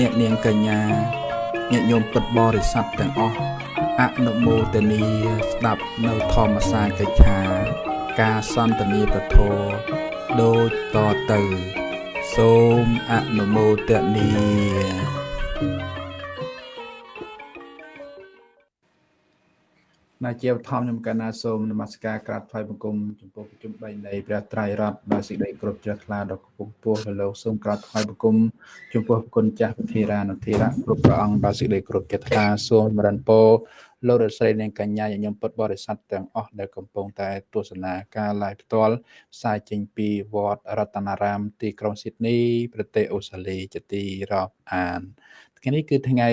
អ្នកនាងកញ្ញាញាតិញោមពុទ្ធបរិស័ទទាំងអស់អនុមោទនីស្ដាប់នៅធម្មសាកិច្ឆាការសន្ទនាពធដូចតទៅ សូមអនុមោទនី ណាជាបឋមខ្ញុំកណ្ណាសូមនមស្ការក្រាបថ្វាយបង្គំចំពោះប្រជុំ3នៃព្រះត្រៃរតដោយសេចក្តីគ្រប់ជ្រះថ្លាដល់គង់ពោះលោកសូមក្រាបថ្វាយបង្គំចំពោះគុណចាស់ពធារានធិរៈគ្រប់ព្រះអង្គដោយសេចក្តីគ្រប់ជ្រះថ្លាសូមរនពោលោករស្រីនិងកញ្ញាញញឹមពុទ្ធបរិស័ទទាំងអស់ដែលកំពុងតែទស្សនាការ live ផ្ទាល់ផ្សាយចេញពីវត្តរតនារាម ទីក្រុងស៊ីដនីប្រទេសអូស្ត្រាលីជាទីរាប់អានថ្ងៃនេះគឺថ្ងៃ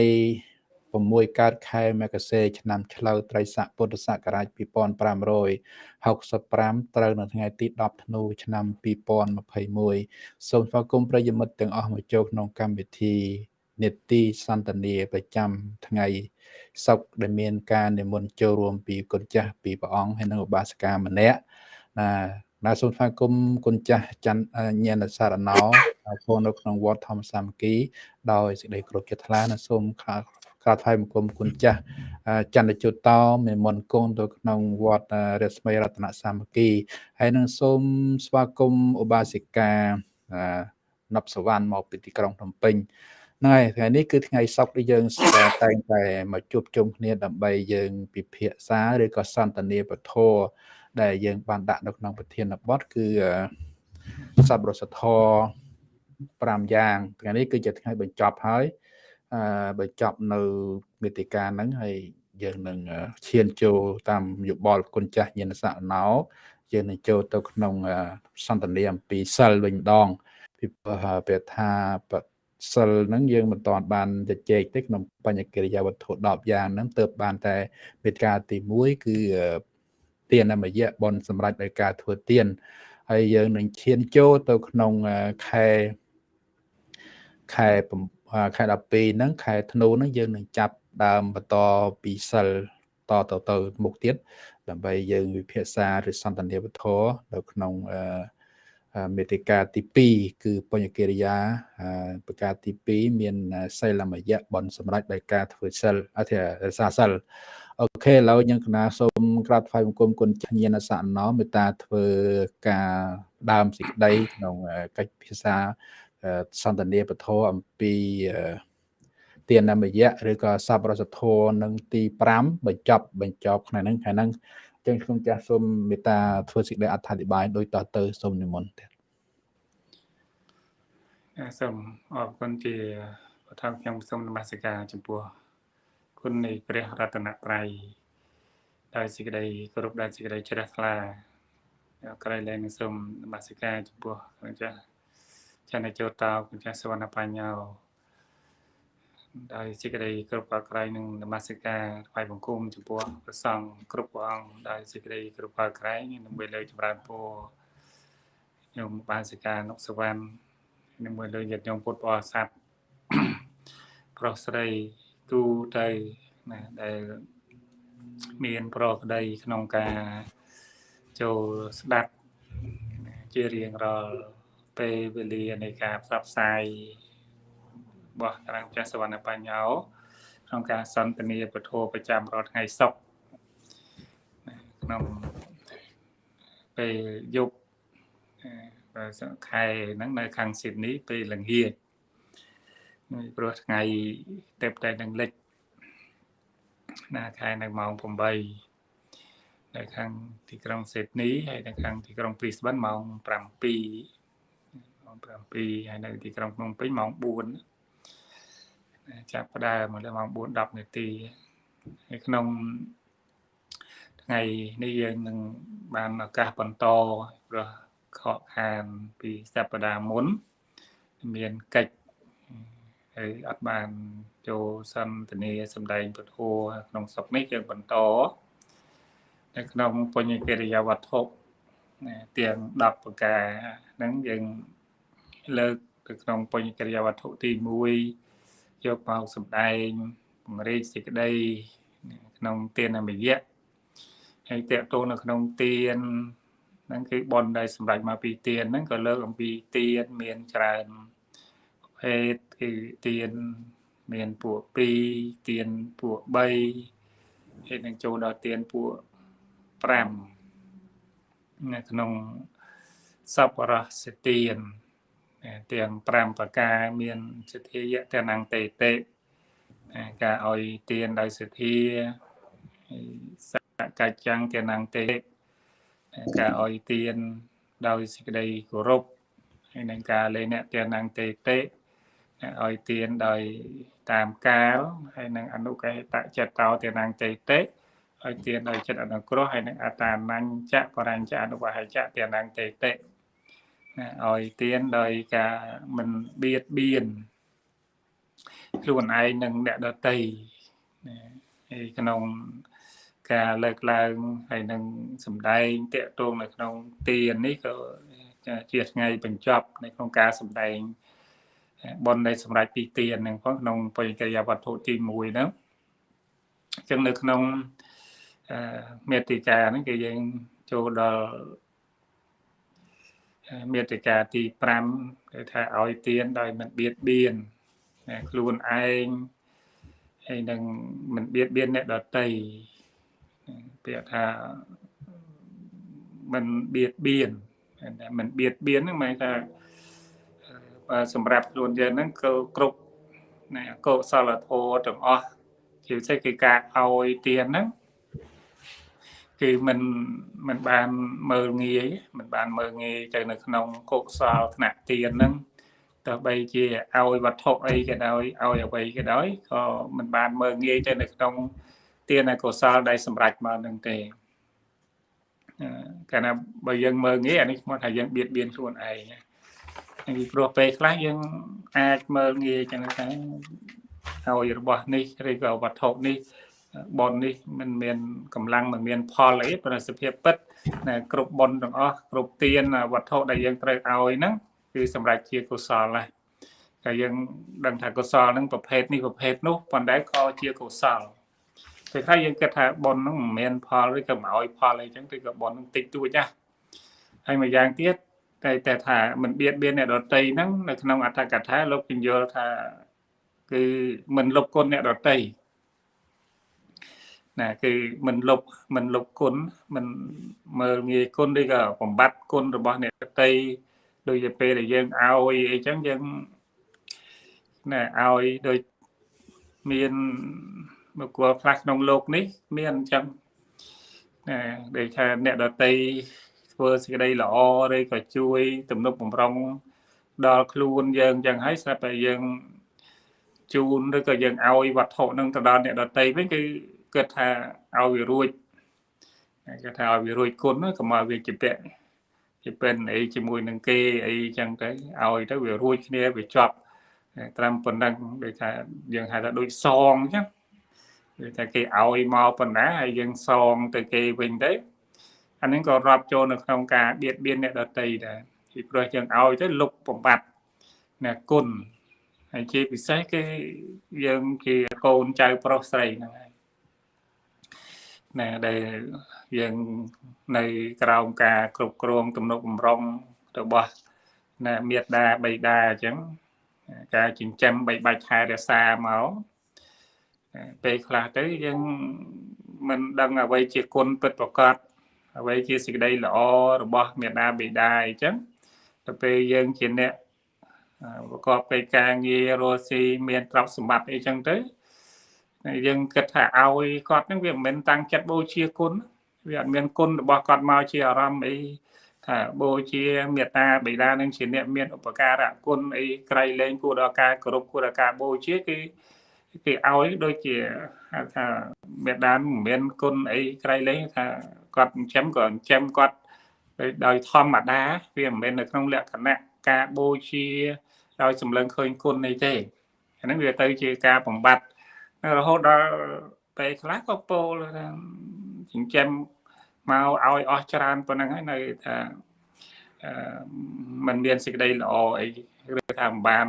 6កើតខែមករាឆ្នាំឆ្លូវត្រីស័កពុទ្ធសករាជ2565ត្រូវនៅថ្ងៃទី10ធ្នូឆ្នាំ2021សូមស្វាគមន៍ប្រិយមិត្តទាំងអស់មកចូលក្នុងកម្មវិធីនេតិសន្តានាប្រចាំថ្ងៃសុកដែលមានការនិមន្តចូលរួមពីគុណចាស់ពីព្រះអង្គហើយនិងឧបាសិកាម្នាក់ណាណាសូមស្វាគមន៍គុណចាស់ច័ន្ទញាណសារណោចូលនៅក្នុងវត្តធម្មសាមគ្គីដោយសេចក្តីគោរពចិត្តថ្លាណាសូមក្រា បថ្វាយបង្គំគុណចាស់ចន្ទជុតតមេមន្តគង់ទៅក្នុងវត្តរស្មីរតនសាមគ្គីហើយនឹងសូមស្វាគមន៍ឧបាសិកាណប់សវណ្ណមកពីទីក្រុងភ្នំពេញហ្នឹងហើយថ្ងៃនេះគឺថ្ងៃសុក្រដែលយើងតែងតែមកជួបជុំគ្នាដើម្បីយើងពិភាក្សាឬក៏សន្ទនាពធដែលយើងបានដាក់នៅក្នុងប្រធានបទគឺសប្បុរសធម៌5យ៉ាងថ្ងៃនេះគឺជាថ្ងៃបញ្ចប់ហើយ អឺបញ្ចប់នៅមេតិកាហ្នឹងហើយយើងនឹងឈានចូលតាមយោបល់គុណចាស់ញាណសក្ណោយើងនឹងចូលទៅក្នុងសន្តានាអំពីសិលវិញម្ដងពីព្រះថាសិលហ្នឹងយើងមិនតាន់បានជជែកទេក្នុងបញ្ញកិរិយាវត្ថុ10យ៉ាងហ្នឹងទើបបានតែមេត្រាទី1គឺទានមយៈបនសម្រាប់ដោយការធ្វើទានហើយយើងនឹងឈានចូលទៅក្នុងខែខែ ខែ12ហ្នឹងខែធ្នូហ្នឹងយើងនឹងចាប់ដើមបន្តពីសិលតទៅទៅមុខទៀតដើម្បីយើងវិភាសាឬសន្តានាវធរនៅក្នុងមេតិកាទី2គឺបញ្ញកិរិយាប្រការទី2មានសីលមយៈបនសម្រាប់ដោយការធ្វើសិលអធិរសាសិលអូខេឥឡូវយើងកណាសូមក្រាបថ្វាយបង្គំគុណញាណសណោមេត្តាធ្វើការដើមសេចក្តីក្នុងកិច្ចភាសា សន្តានាពធអំពីទានមយៈឬក៏សពរសធរនឹងទី5បញ្ចប់បញ្ចប់ថ្ងៃហ្នឹងថ្ងៃហ្នឹងចឹងខ្ញុំចាស់សូមមេត្តាធ្វើសេចក្តីអត្ថាធិប្បាយដោយតទៅសូមនិមន្តទៀតសូមអរគុណជាបឋមខ្ញុំសូមនមស្ការចំពោះគុណនៃព្រះរតនត្រ័យដោយសេចក្តីគោរពដោយសេចក្តីជ្រះថ្លាក្រៃលែងសូមនមស្ការចំពោះព្រះចាស់ ចន្ទជោតោគុណចាស់សវណ្ណបញ្ញោដោយសេចក្តីគ្រប់ប្រក្រៃនឹងនមស្ការថ្វាយបង្គំចំពោះព្រះសង្ឃគ្រប់ព្រះអង្គដោយសេចក្តីគ្រប់ប្រក្រៃដើម្បីលើកចម្រើនពរញោមបានសិកានុសវណ្ណដើម្បីលើកញាតិញោមពុទ្ធបរិស័ទប្រុសស្រីទូទៅណាដែលមានប្រក្តីក្នុងការចូលស្ដាប់ជារៀងរាល់ ពេលវេលានៃការផ្សព្វផ្សាយរបស់តារាងចាស់សវណ្ណបញ្ញោក្នុងការសន្ទនាពធប្រចាំរាល់ថ្ងៃសុក្រក្នុងពេលយប់ខែហ្នឹងនៅខាងស៊ីដនីពេលល្ងាចព្រោះថ្ងៃទៅតែនឹងលិចណាខែនៅម៉ោង8នៅខាងទីក្រុងស៊ីដនីហើយនៅខាងទីក្រុងព្រីស្បិនម៉ោង7ម៉ោង 7ហើយនៅទីក្រុងភ្នំពេញម៉ោង4ចាប់ផ្ដើមមកដល់ម៉ោង4 10នាទីហើយក្នុងថ្ងៃនេះយើងនឹងបានឱកាសបន្តព្រោះខកខានពីសប្តាហ៍មុន មានកិច្ចហើយអត់បានចូលសន្ទនាសម្ដែងពធក្នុងសុកនេះយើងបន្តនៅក្នុងបញ្ញកិរិយាវត្ថុទាំង10ប្រការហ្នឹងយើង លើកទៅក្នុងបញ្ញកិរិយាវត្ថុទី1យកមកសម្ដែងពង្រីកសេចក្តីក្នុងទានមយៈហើយតេតោនៅក្នុងទានហ្នឹងគឺបនដែលសម្រេចមកពីទានហ្នឹងក៏លើកអំពីទានមានច្រើនប្រភភេទគឺទានមានពួក2ទានពួក3ហើយនឹងចូលដល់ទានពួក5នៅក្នុងសពរសទាន ទាំង5ប្រការមានសទ្ធាយៈតនងតេតេការឲ្យទានដោយសទ្ធាសកច្ចੰតនងតេការឲ្យទានដោយសេចក្តីគោរពហើយនឹងការលេអ្នកតនងតេតេឲ្យទានដោយតាមកាលហើយនឹងអនុកេតចិត្តោតនងតេតេឲ្យទានដោយចិត្តអនុគ្រោះហើយនឹងអតានញ្ញៈបរញ្ញៈអនុបហិចៈតនងតេតេ ឲ្យទានដោយការមិនបៀតបៀនខ្លួនឯងនិងអ្នកដទៃហើយក្នុងការលើកឡើងហើយនឹងសម្ដែងតកតងនៅក្នុងទាននេះក៏ជាថ្ងៃបញ្ចប់នៅក្នុងការសម្ដែងបននៃសម្រាប់ពីទានហ្នឹងផងក្នុងបរិកិរិយាវត្ថុទី1ហ្នឹងអញ្ចឹងនៅក្នុងមេតិកាហ្នឹងគឺយើងចូលដល់ មេតិកាទី5គេថាឲ្យទានដោយមិនបៀតបៀនខ្លួនឯងហើយនឹងមិនបៀតបៀនអ្នកដទៃពាក្យថាមិនបៀតបៀនតែមិនបៀតបៀនហ្នឹងមកថាសម្រាប់ខ្លួនយើងហ្នឹងគឺគ្រប់ណាកុសលធម៌ទាំងអស់ជាពិសេសគឺការឲ្យទានហ្នឹង គឺមិនមិនបានមើលងាយមិនបានមើលងាយទៅនៅក្នុងកុសលថ្នាក់ទានហ្នឹងទោះបីជាឲ្យវត្ថុអីក៏ដោយឲ្យអ្វីក៏ដោយក៏មិនបានមើលងាយទៅនៅក្នុងទានឯកុសលដែលសម្រេចមកនឹងទេកាលណាបើយើងមើលងាយអានេះស្មត់ថាយើងបៀតបៀនខ្លួនឯងពីព្រោះពេលខ្លះយើងអាចមើលងាយចឹងថាឲ្យរបស់នេះឬក៏វត្ថុនេះ បននេះមិនមានកម្លាំងមិនមានផលអីប្រសិទ្ធភាពពិតគ្រប់បនទាំងអស់គ្រប់ទានវត្ថុដែលយើងត្រូវឲ្យហ្នឹងគឺសម្រាប់ជាកុសលណាតែយើងដឹងថាកុសលហ្នឹងប្រភេទនេះប្រភេទនោះប៉ុន្តែក៏ជាកុសលពេលខ្លះយើងគិតថាបនហ្នឹងមិនមានផលឬក៏មិនឲ្យផលអីចឹងគឺក៏បនហ្នឹងតិចតួចណាហើយមួយយ៉ាងទៀតតែតែថាមិនបៀតបៀនអ្នកដតីហ្នឹងនៅក្នុងអត្ថកថាលោកពញ្យល់ថាគឺមិនលុបគុណអ្នកដតី ណាគឺមិនលុបមិនលុបគុណមិនមើលងាយគុណឬក៏បំបត្តិគុណរបស់អ្នកតីដូចជាពេលដែលយើងឲ្យអីចឹងយើងណែឲ្យដូចមានមកគល់ខ្លះក្នុងលោកនេះ មានអញ្ចឹងណែដូចថាអ្នកដតីធ្វើសេចក្តីល្អឬក៏ជួយ ទំនុកបំរុងដល់ខ្លួនយើងអញ្ចឹងហើយស្រាប់តែយើងជូនឬក៏យើងឲ្យវត្ថុនឹងទៅដល់អ្នកដតីវិញគឺ គិតថាឲ្យវារួចគេថាឲ្យវារួចគុណកុំឲ្យវាជាពាក់ជាពេនអីជាមួយនឹងគេអីចឹងទៅឲ្យទៅវារួចគ្នាវាចប់ត្រឹមប៉ុណ្ណឹងដូចថាយើងហៅថាដូចសងចឹងដូចថាគេឲ្យមកប៉ុណ្ណាហើយយើងសងទៅគេវិញទៅអានេះក៏រាប់ចូលនៅក្នុងការបៀតបៀនអ្នកដតីដែរពីព្រោះយើងឲ្យទៅលុបបំបត្តិអ្នកគុណហើយជាពិសេសគឺយើងជាកូនចៅប្រុសស្រីហ្នឹងហើយ ណាដែលយើងនៅក្រោមការគ្រប់គ្រងទំនុកបំរុងរបស់ណាមេដាបៃតាអញ្ចឹងការចិញ្ចឹមបីបាច់ថែរក្សាមកពេលខ្លះទៅយើងមិនដឹងអ្វីជាគុណពិតប្រកបអ្វីជាសេចក្តីល្អរបស់មេដាបៃតាអញ្ចឹងទៅពេលយើងជាអ្នកប្រកបកិច្ចការងាររស់ស៊ីមានទ្រព្យសម្បត្តិអីចឹងទៅ យើងគិតថាឲ្យគាត់ហ្នឹងវាមិនមែនតាំងចិត្តបូជាគុណវាអត់មានគុណរបស់គាត់មកជាអារម្មណ៍អីថាបូជាមេត្តាបិតានឹងជាអ្នកមានឧបការៈគុណអីក្រៃលែងគួរដល់ការគោរពគួរដល់ការបូជាគឺគេឲ្យដូចជាហៅថាមេដានមិនមានគុណអីក្រៃលែងថាគាត់ចិញ្ចឹមក៏ចិញ្ចឹមគាត់ដោយធម្មតាវាមិនមែននៅក្នុងលក្ខណៈការបូជាដោយសម្លឹងឃើញគុណអីទេអាហ្នឹងវាទៅជាការបំបត្តិ រហូតដល់ពេលខ្លះក៏ពោលថាចិញ្ចឹមមកឲ្យអស់ច្រើនប៉ុណ្ណឹងហើយនៅថាมันមានសេចក្តីល្អអីឬថាមិនបាន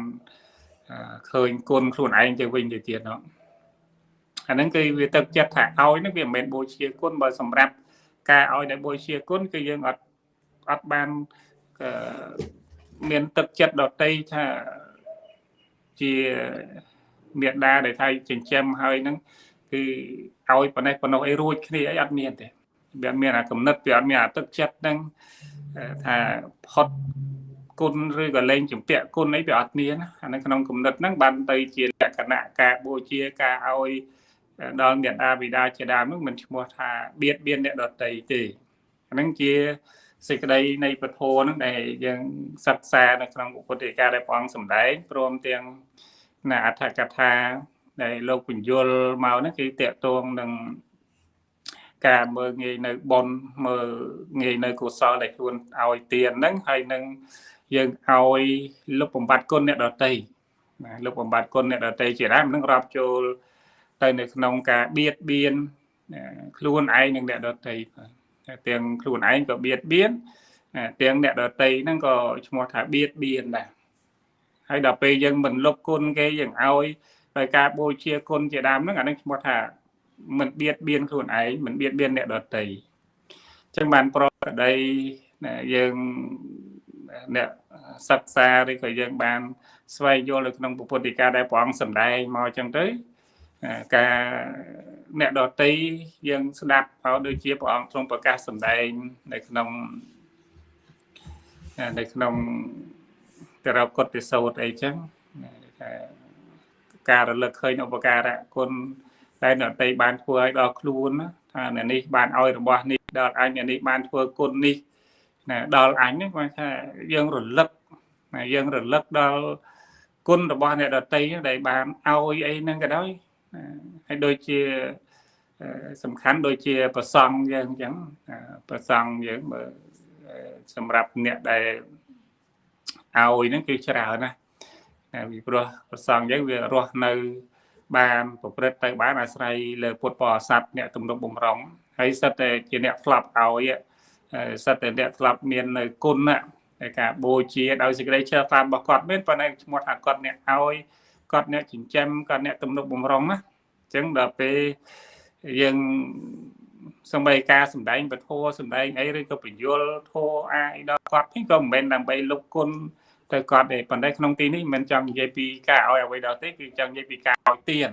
ឃើញគុណខ្លួនឯងទៅវិញទៅទៀតនោះអាហ្នឹងគឺវាទឹកចិត្តថាឲ្យហ្នឹងវាមិនមែនបូជាគុណបើសម្រាប់ការឲ្យដែលបូជាគុណគឺយើងអត់អត់បានមានទឹកចិត្តដតីថាជា មេដាដែលថៃចិញ្ចឹមហើយហ្នឹងគឺឲ្យប៉ុណ្ណេះប៉ុណ្ណោះអីរួចគ្នាអីអត់មានទេវាអត់មានអាកំណត់វាអត់មានអាទឹកចិត្តហ្នឹងថាផុតគុណឬក៏លែងចម្ពាក់គុណអីវាអត់មានអានៅក្នុងគំនិតហ្នឹងបានទៅជាលក្ខណៈការបូជាការឲ្យដល់មេដាបិតាជាដើមហ្នឹងមិនឈ្មោះថាបៀតបៀនអ្នកដតីទេអាហ្នឹងជាសេចក្តីនៃពធហ្នឹងដែលយើងសិក្សានៅក្នុងពុទ្ធិកាដែលព្រះអង្គសម្ដែងព្រមទាំង ណាអត្ថកថាដែលលោកបញ្យលមកហ្នឹងគឺតកតងនឹងការមើលងាយនៅបនមើលងាយនៅកុសលដែលខ្លួនឲ្យទានហ្នឹងហើយនឹងយើងឲ្យលុបបំបត្តិគុណអ្នកដតីណាលុបបំបត្តិគុណអ្នកដតីជាដើមនឹងរាប់ចូលទៅនៅក្នុងការបៀតបៀនខ្លួនឯងនិងអ្នកដតីបាទទាំងខ្លួនឯងក៏បៀតបៀនទាំងអ្នកដតីហ្នឹងក៏ឈ្មោះថាបៀតបៀនដែរ ហើយដល់ពេលយើងមិនលុបគុណគេយើងឲ្យដោយការបូជាគុណជាដើមហ្នឹងអានឹងឈ្មោះថាមិនបៀតបៀនខ្លួនឯងមិនបៀតបៀនអ្នកដតីអញ្ចឹងបានប្រកដីយើងអ្នកសិក្សាឬក៏យើងបាន ស្វែងយល់នៅក្នុងពុទ្ធិកាដែលព្រះអង្គសម្ដែងមកអញ្ចឹងទៅការអ្នកដតីយើងស្ដាប់ហើយដូចជាព្រះអង្គទ្រង់ប្រកាសសម្ដែងនៅក្នុងនៅក្នុង តរកុតិសោតអីចឹងថាការរលឹកឃើញឧបការៈគុណតែអ្នកតីបានធ្វើឲ្យដល់ខ្លួនថាអ្នកនេះបានឲ្យរបស់នេះដល់អញអ្នកនេះបានធ្វើគុណនេះណាដល់អញហ្នឹងគាត់ថាយើងរលឹកណាយើងរលឹកដល់គុណរបស់អ្នកដតីដែលបានឲ្យអីហ្នឹងក៏ដោយហើយដូចជាសំខាន់ដូចជាប្រសង់យើងអញ្ចឹងប្រសង់យើងបើសម្រាប់អ្នកដែល ឲ្យហ្នឹងគឺច្រើនណាពីព្រោះប្រសង់យើងវារស់នៅ បានប្រព្រឹត្តទៅបានអាស្រ័យលើពុទ្ធបរិស័ទអ្នកទំនុកបំរុងហើយសិតតែជាអ្នកផ្លាប់ឲ្យសិតតែអ្នកធ្លាប់មាននៅគុណតែការបូជាដោយសេចក្តីជ្រះថ្លារបស់គាត់មែនប៉ុន្តែឈ្មោះថាគាត់អ្នកឲ្យគាត់អ្នកចិញ្ចឹមគាត់អ្នកទំនុកបំរុងណាអញ្ចឹងដល់ពេលយើង សំបីការសំដែងពធសំដែងអីឬក៏បញ្យលធោអាអីដល់គាត់វិញក៏មិនមែនដើម្បីលុបគុណទៅគាត់ទេប៉ុន្តែក្នុងទីនេះមិនចង់និយាយពីការឲ្យអ្វីដល់ទេគឺចង់និយាយពីការឲ្យទាន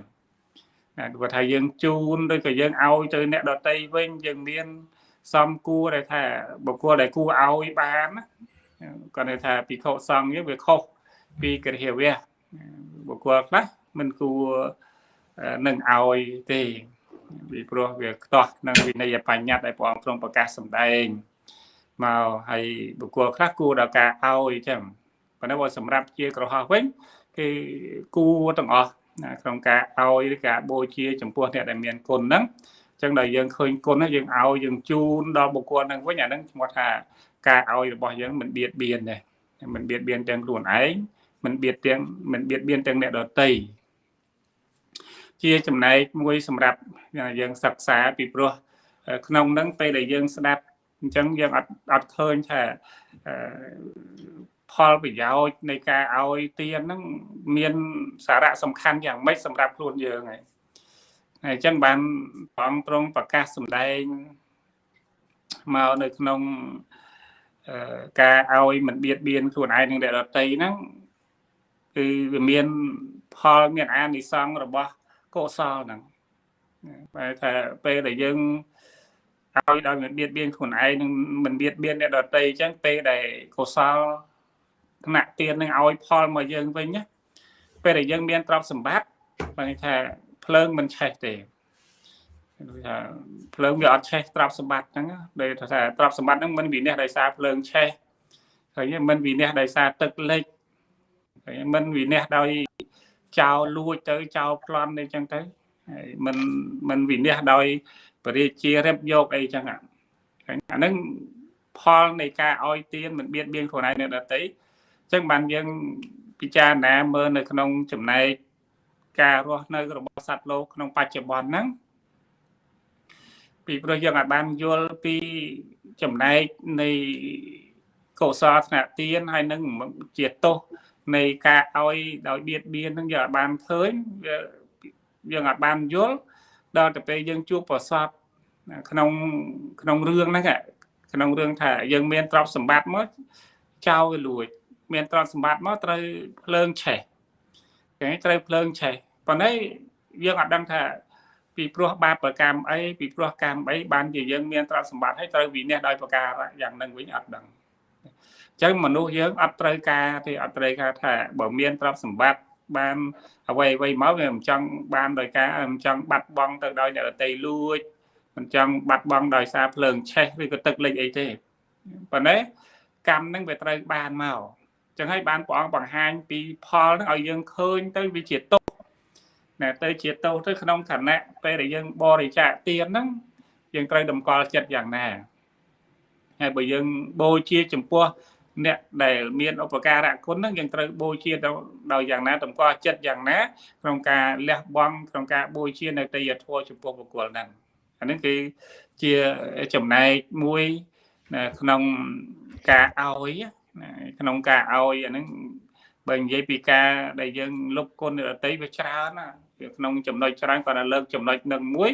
ណាគាត់ថាយើងជូនឬក៏យើងឲ្យទៅអ្នកដតីវិញយើងមានសំគួរដែលថាបុគ្គលដែលគួរឲ្យបានគាត់ថាពិខុសង្ឃយើងវាខុសពីកិរិយាវៈបុគ្គលខ្លះមិនគួរនឹងឲ្យទេ ពីព្រោះវាខ្ទាស់នឹងវិន័យបញ្ញត្តិដែលព្រះអង្គទ្រង់ប្រកាសសម្ដែងមកហើយបុគ្គលខ្លះគួរដល់ការឲ្យចឹងប៉ុន្តែបើសម្រាប់ជាក្រហោះវិញគឺគួរទាំងអស់ក្នុងការឲ្យឬការបូជាចំពោះអ្នកដែលមានគុណហ្នឹងចឹងដល់យើងឃើញគុណយើងឲ្យយើងជូនដល់បុគ្គលហ្នឹងវិញអាហ្នឹងឈ្មោះថាការឲ្យរបស់យើងមិនបៀតបៀនទេមិនបៀតបៀនទាំងខ្លួនឯងមិនបៀតទាំងមិនបៀតបៀនទាំងអ្នកដទៃ ជាចំណែកមួយសម្រាប់យើងសិក្សាពីព្រោះក្នុងហ្នឹងពេលដែលយើងស្ដាប់អញ្ចឹងយើងអត់អត់ឃើញថាផលប្រយោជន៍នៃការឲ្យទានហ្នឹងមានសារៈសំខាន់យ៉ាងម៉េចសម្រាប់ខ្លួនយើងហើយហើយអញ្ចឹងបានព្រះអង្គទ្រង់ប្រកាសសម្ដែងមកនៅក្នុងការឲ្យមិនបៀតបៀនខ្លួនឯងនិងអ្នកដទៃហ្នឹងគឺវាមានផលមានអានិសង្សរបស់ កុសលហ្នឹងបែរថាពេលដែលយើងឲ្យដោយមិនបៀតបៀនខ្លួនឯងនិងមិនបៀតបៀនអ្នកដទៃអញ្ចឹងពេលដែលកុសលថ្នាក់ទាននឹងឲ្យផលមកយើងវិញណាពេលដែលយើងមានទ្រព្យសម្បត្តិបែរថាភ្លើងមិនឆេះទេដូចថាភ្លើងវាអត់ឆេះទ្រព្យសម្បត្តិហ្នឹងដូចថាទ្រព្យសម្បត្តិហ្នឹងមិនវិនិច្ឆ័យដោយសារភ្លើងឆេះឃើញមិនវិនិច្ឆ័យដោយសារទឹកលិចឃើញមិនវិនិច្ឆ័យដោយ ចោលលួចទៅចោលប្លន់អីចឹងទៅហើយមិនមិនវិនិច្ឆ័យដោយបរិជារិបយកអីចឹងអាហ្នឹងផលនៃការឲ្យទានមិនបៀតបៀនខ្លួនឯងនៅដទៃអញ្ចឹងបានយើងពិចារណាមើលនៅក្នុងចំណែកការរស់នៅរបស់សត្វលោកក្នុងបច្ចុប្បន្នហ្នឹងពីព្រោះយើងអាចបានយល់ពីចំណែកនៃកុសលថ្នាក់ទានហើយនឹងជាទោស នៃការឲ្យដោយបៀតបៀនហ្នឹងយើងអាចបានឃើញយើងអាចបានយល់ដល់ទៅពេលយើងជួបប្រសពក្នុងក្នុងរឿងហ្នឹងក្នុងរឿងថាយើងមានទ្រព្យសម្បត្តិមកចោលលួច មានទ្រព្យសម្បត្តិមកត្រូវភ្លើងឆេះគេត្រូវភ្លើងឆេះប៉ុន្តែយើងអត់ដឹងថាពីព្រោះបាបប្រកម្មអីពីព្រោះកម្មអីបានជាយើងមានទ្រព្យសម្បត្តិហើយត្រូវវិនិច្ឆ័យដោយប្រការយ៉ាងនឹងវិញអត់ដឹងអញ្ចឹងមនុស្សយើងអត់ត្រូវការទេអត់ត្រូវការថាបើមានទ្រព្យសម្បត្តិបានអ្វីអ្វីមកវាមិនចង់បានដោយការមិនចង់បាត់បង់ទៅដោយអ្នកដតីលួចមិនចង់បាត់បង់ដោយសារភ្លើងឆេះឬក៏ទឹកលិចអីទេប៉ុន្តែកម្មនឹងវាត្រូវបានមកចឹងហើយបានព្រះអង្គបង្ហាញពីផលនឹងឲ្យយើងឃើញទៅវាជាទុកណាទៅជាទោសទៅក្នុងឋានៈពេលដែលយើងបរិច្ចាគទានហ្នឹងយើងត្រូវតម្កល់ចិត្តយ៉ាងណាហើយបើយើងបូជាចំពោះ អ្នកដែលមានឧបការៈគុណហ្នឹងយើងត្រូវបូជាដោយយ៉ាងណាតម្កល់ចិត្តយ៉ាងណាក្នុងការលះបង់ក្នុងការបូជានៅទេយធម៌ចំពោះបុគ្គលហ្នឹងអានេះគឺជាចំណែកមួយក្នុងការឲ្យក្នុងការឲ្យអាហ្នឹងបើនិយាយពីការដែលយើងលុបគុណរតីវាច្រើនណាវាក្នុងចំណុចច្រើនគាត់តែលើកចំណុចនឹងមួយ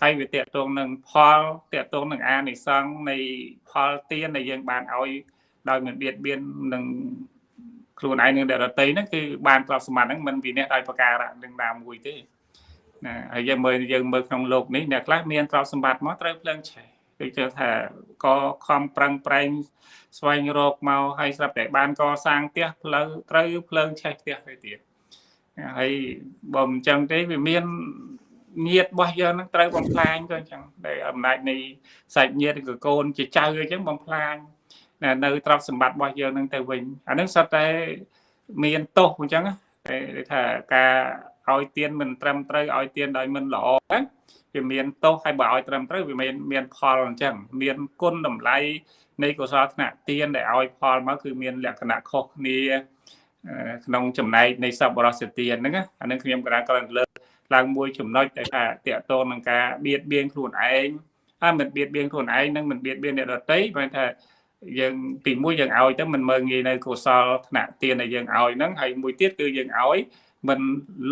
ហើយវាតកតងនឹងផលតកតងនឹងអានិសង្ឃនៃផលទានដែលយើងបានឲ្យ ដោយមិនបៀតបៀននឹងខ្លួនឯងនឹងដតីហ្នឹងគឺបានទ្រព្យសម្បត្តិហ្នឹងមិនវិនិច្ឆ័យដោយប្រការៈនឹងណាមួយទេណាហើយយើងមើលយើងមើលក្នុងโลกនេះអ្នកខ្លះមានទ្រព្យសម្បត្តិមកត្រូវភ្លើងឆេះដូចជាថាក៏ខំប្រឹងប្រែងស្វែងរកមកហើយស្រាប់តែបានកសាងផ្ទះផ្លូវត្រូវភ្លើងឆេះផ្ទះទៅទៀតហើយបើមិនចឹងទេវាមានញាតរបស់យើងនឹងត្រូវបំផ្លាញក៏អញ្ចឹងដែលអំណាចនៃសាច់ញាតិឬក៏កូនជាចៅអញ្ចឹងបំផ្លាញ នៅទ្រព្យសម្បត្តិរបស់យើងនឹងទៅវិញអានឹងសុទ្ធតែមានទោសអញ្ចឹងតែថាការឲ្យទៀនមិនត្រឹមត្រូវឲ្យទៀនដោយមិនល្អហ្នឹងវាមានទោសហើយបើឲ្យត្រឹមត្រូវវាមានមានផលអញ្ចឹងមានគុណតម្លៃនៃកុសលថ្នាក់ទៀនដែលឲ្យផលមកគឺមានលក្ខណៈខុសគ្នាក្នុងចំណែកនៃសពបរសទានហ្នឹងអានឹងខ្ញុំក៏គ្រាន់លើកឡើងមួយចំណុចដែលថាតកតងនឹងការបៀតបៀនខ្លួនឯងហើយមិនបៀតបៀនខ្លួនឯងនិងមិនបៀតបៀនអ្នកដទៃបើថា យើងទីមួយយើងឲ្យទៅមិនមើងងាយនៅកុសលថ្នាក់ទានដែលយើងឲ្យហ្នឹងហើយមួយទៀតគឺយើងឲ្យមិន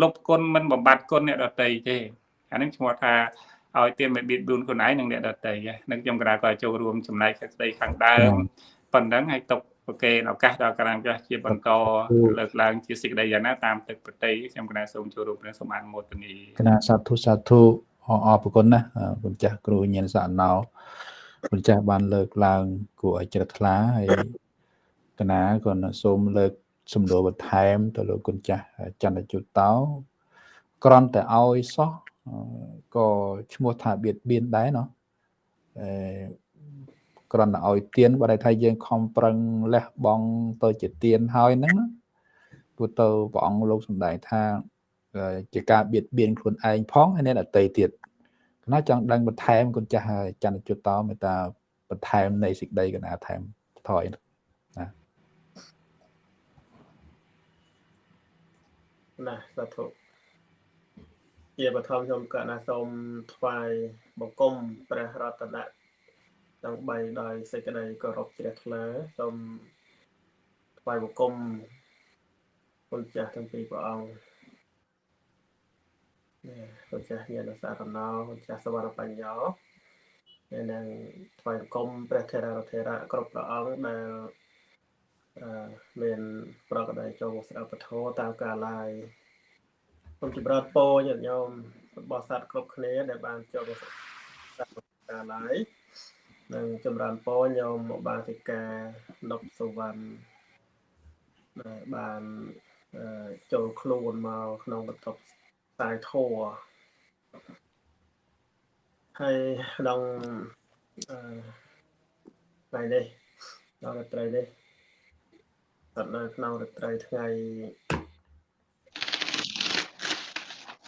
លុបគុណមិនបំបត្តិគុណអ្នកដទៃទេអានេះឈ្មោះថាឲ្យទានមិនបៀតបៀនខ្លួនឯងនិងអ្នកដទៃហ្នឹងខ្ញុំក៏ក៏ចូលរួមចំណែកសេចក្តីខាងដើមប៉ុណ្ណឹងហើយຕົកប្រកេនឱកាសដល់ក្រាមចាស់ជាបន្តលើកឡើងជាសេចក្តីយ៉ាងណាតាមទឹកប្រតិខ្ញុំគណៈសូមចូលរួមព្រះសូមអនុមោទនីគណៈសាធុសាធុអរគុណណាគុណចាស់គ្រូញៀនសាណោ គុណចាស់បានលើកឡើងគួរឲ្យជ្រះថ្លាហើយគណៈក៏សូមលើកសំដួលបន្ថែម ទៅលោកគុណចាស់ចន្ទជុតតោក្រន់តែឲ្យសោះក៏ឈ្មោះថាបៀតបៀនដែរណោះអឺគ្រាន់តែឲ្យទៀនបើតែថាយើងខំប្រឹងលះបង់ទៅជាទៀនហើយហ្នឹងព្រោះទៅព្រះអង្គលោកសម្ដែងថាជាការបៀតបៀនខ្លួនឯងផងហើយអ្នកដតីទៀតគ ណៈចង់ដឹងបន្ថែមគុណចាស់ចន្ទជុតតមេតាបន្ថែមនៃសេចក្តីកណាថែមថយណាណាសាធុជាបឋមខ្ញុំកណាសូមថ្វាយបង្គំព្រះរតនៈទាំង3ដោយសេចក្តីគោរពជ្រះថ្លាសូមថ្វាយបង្គំគុណចាស់ទាំងពីរព្រះអង្គ នេះគុណចាស់ញាណសារណោគុណចាស់សវរបញ្ញោហើយនឹងថ្វាយបង្គំព្រះថេរថេរៈគ្រប់ព្រះអង្គដែលអឺមានប្រកបដោយចូលស្ដាប់ពធតាមកាលឡាយសូមចម្រើនពរញាតិញោមរបស់សត្វគ្រប់គ្នាដែលបានចូលស្ដាប់កាលឡាយនិងចម្រើនពរញោមមកបានទីការនប់សវណ្ណដែលបានចូលខ្លួនមកក្នុងបន្ទប់ ខ្សែធัวហើយក្នុងអឺថ្ងៃនេះដល់រាត្រីនេះស្ថិតនៅក្នុងរាត្រីថ្ងៃ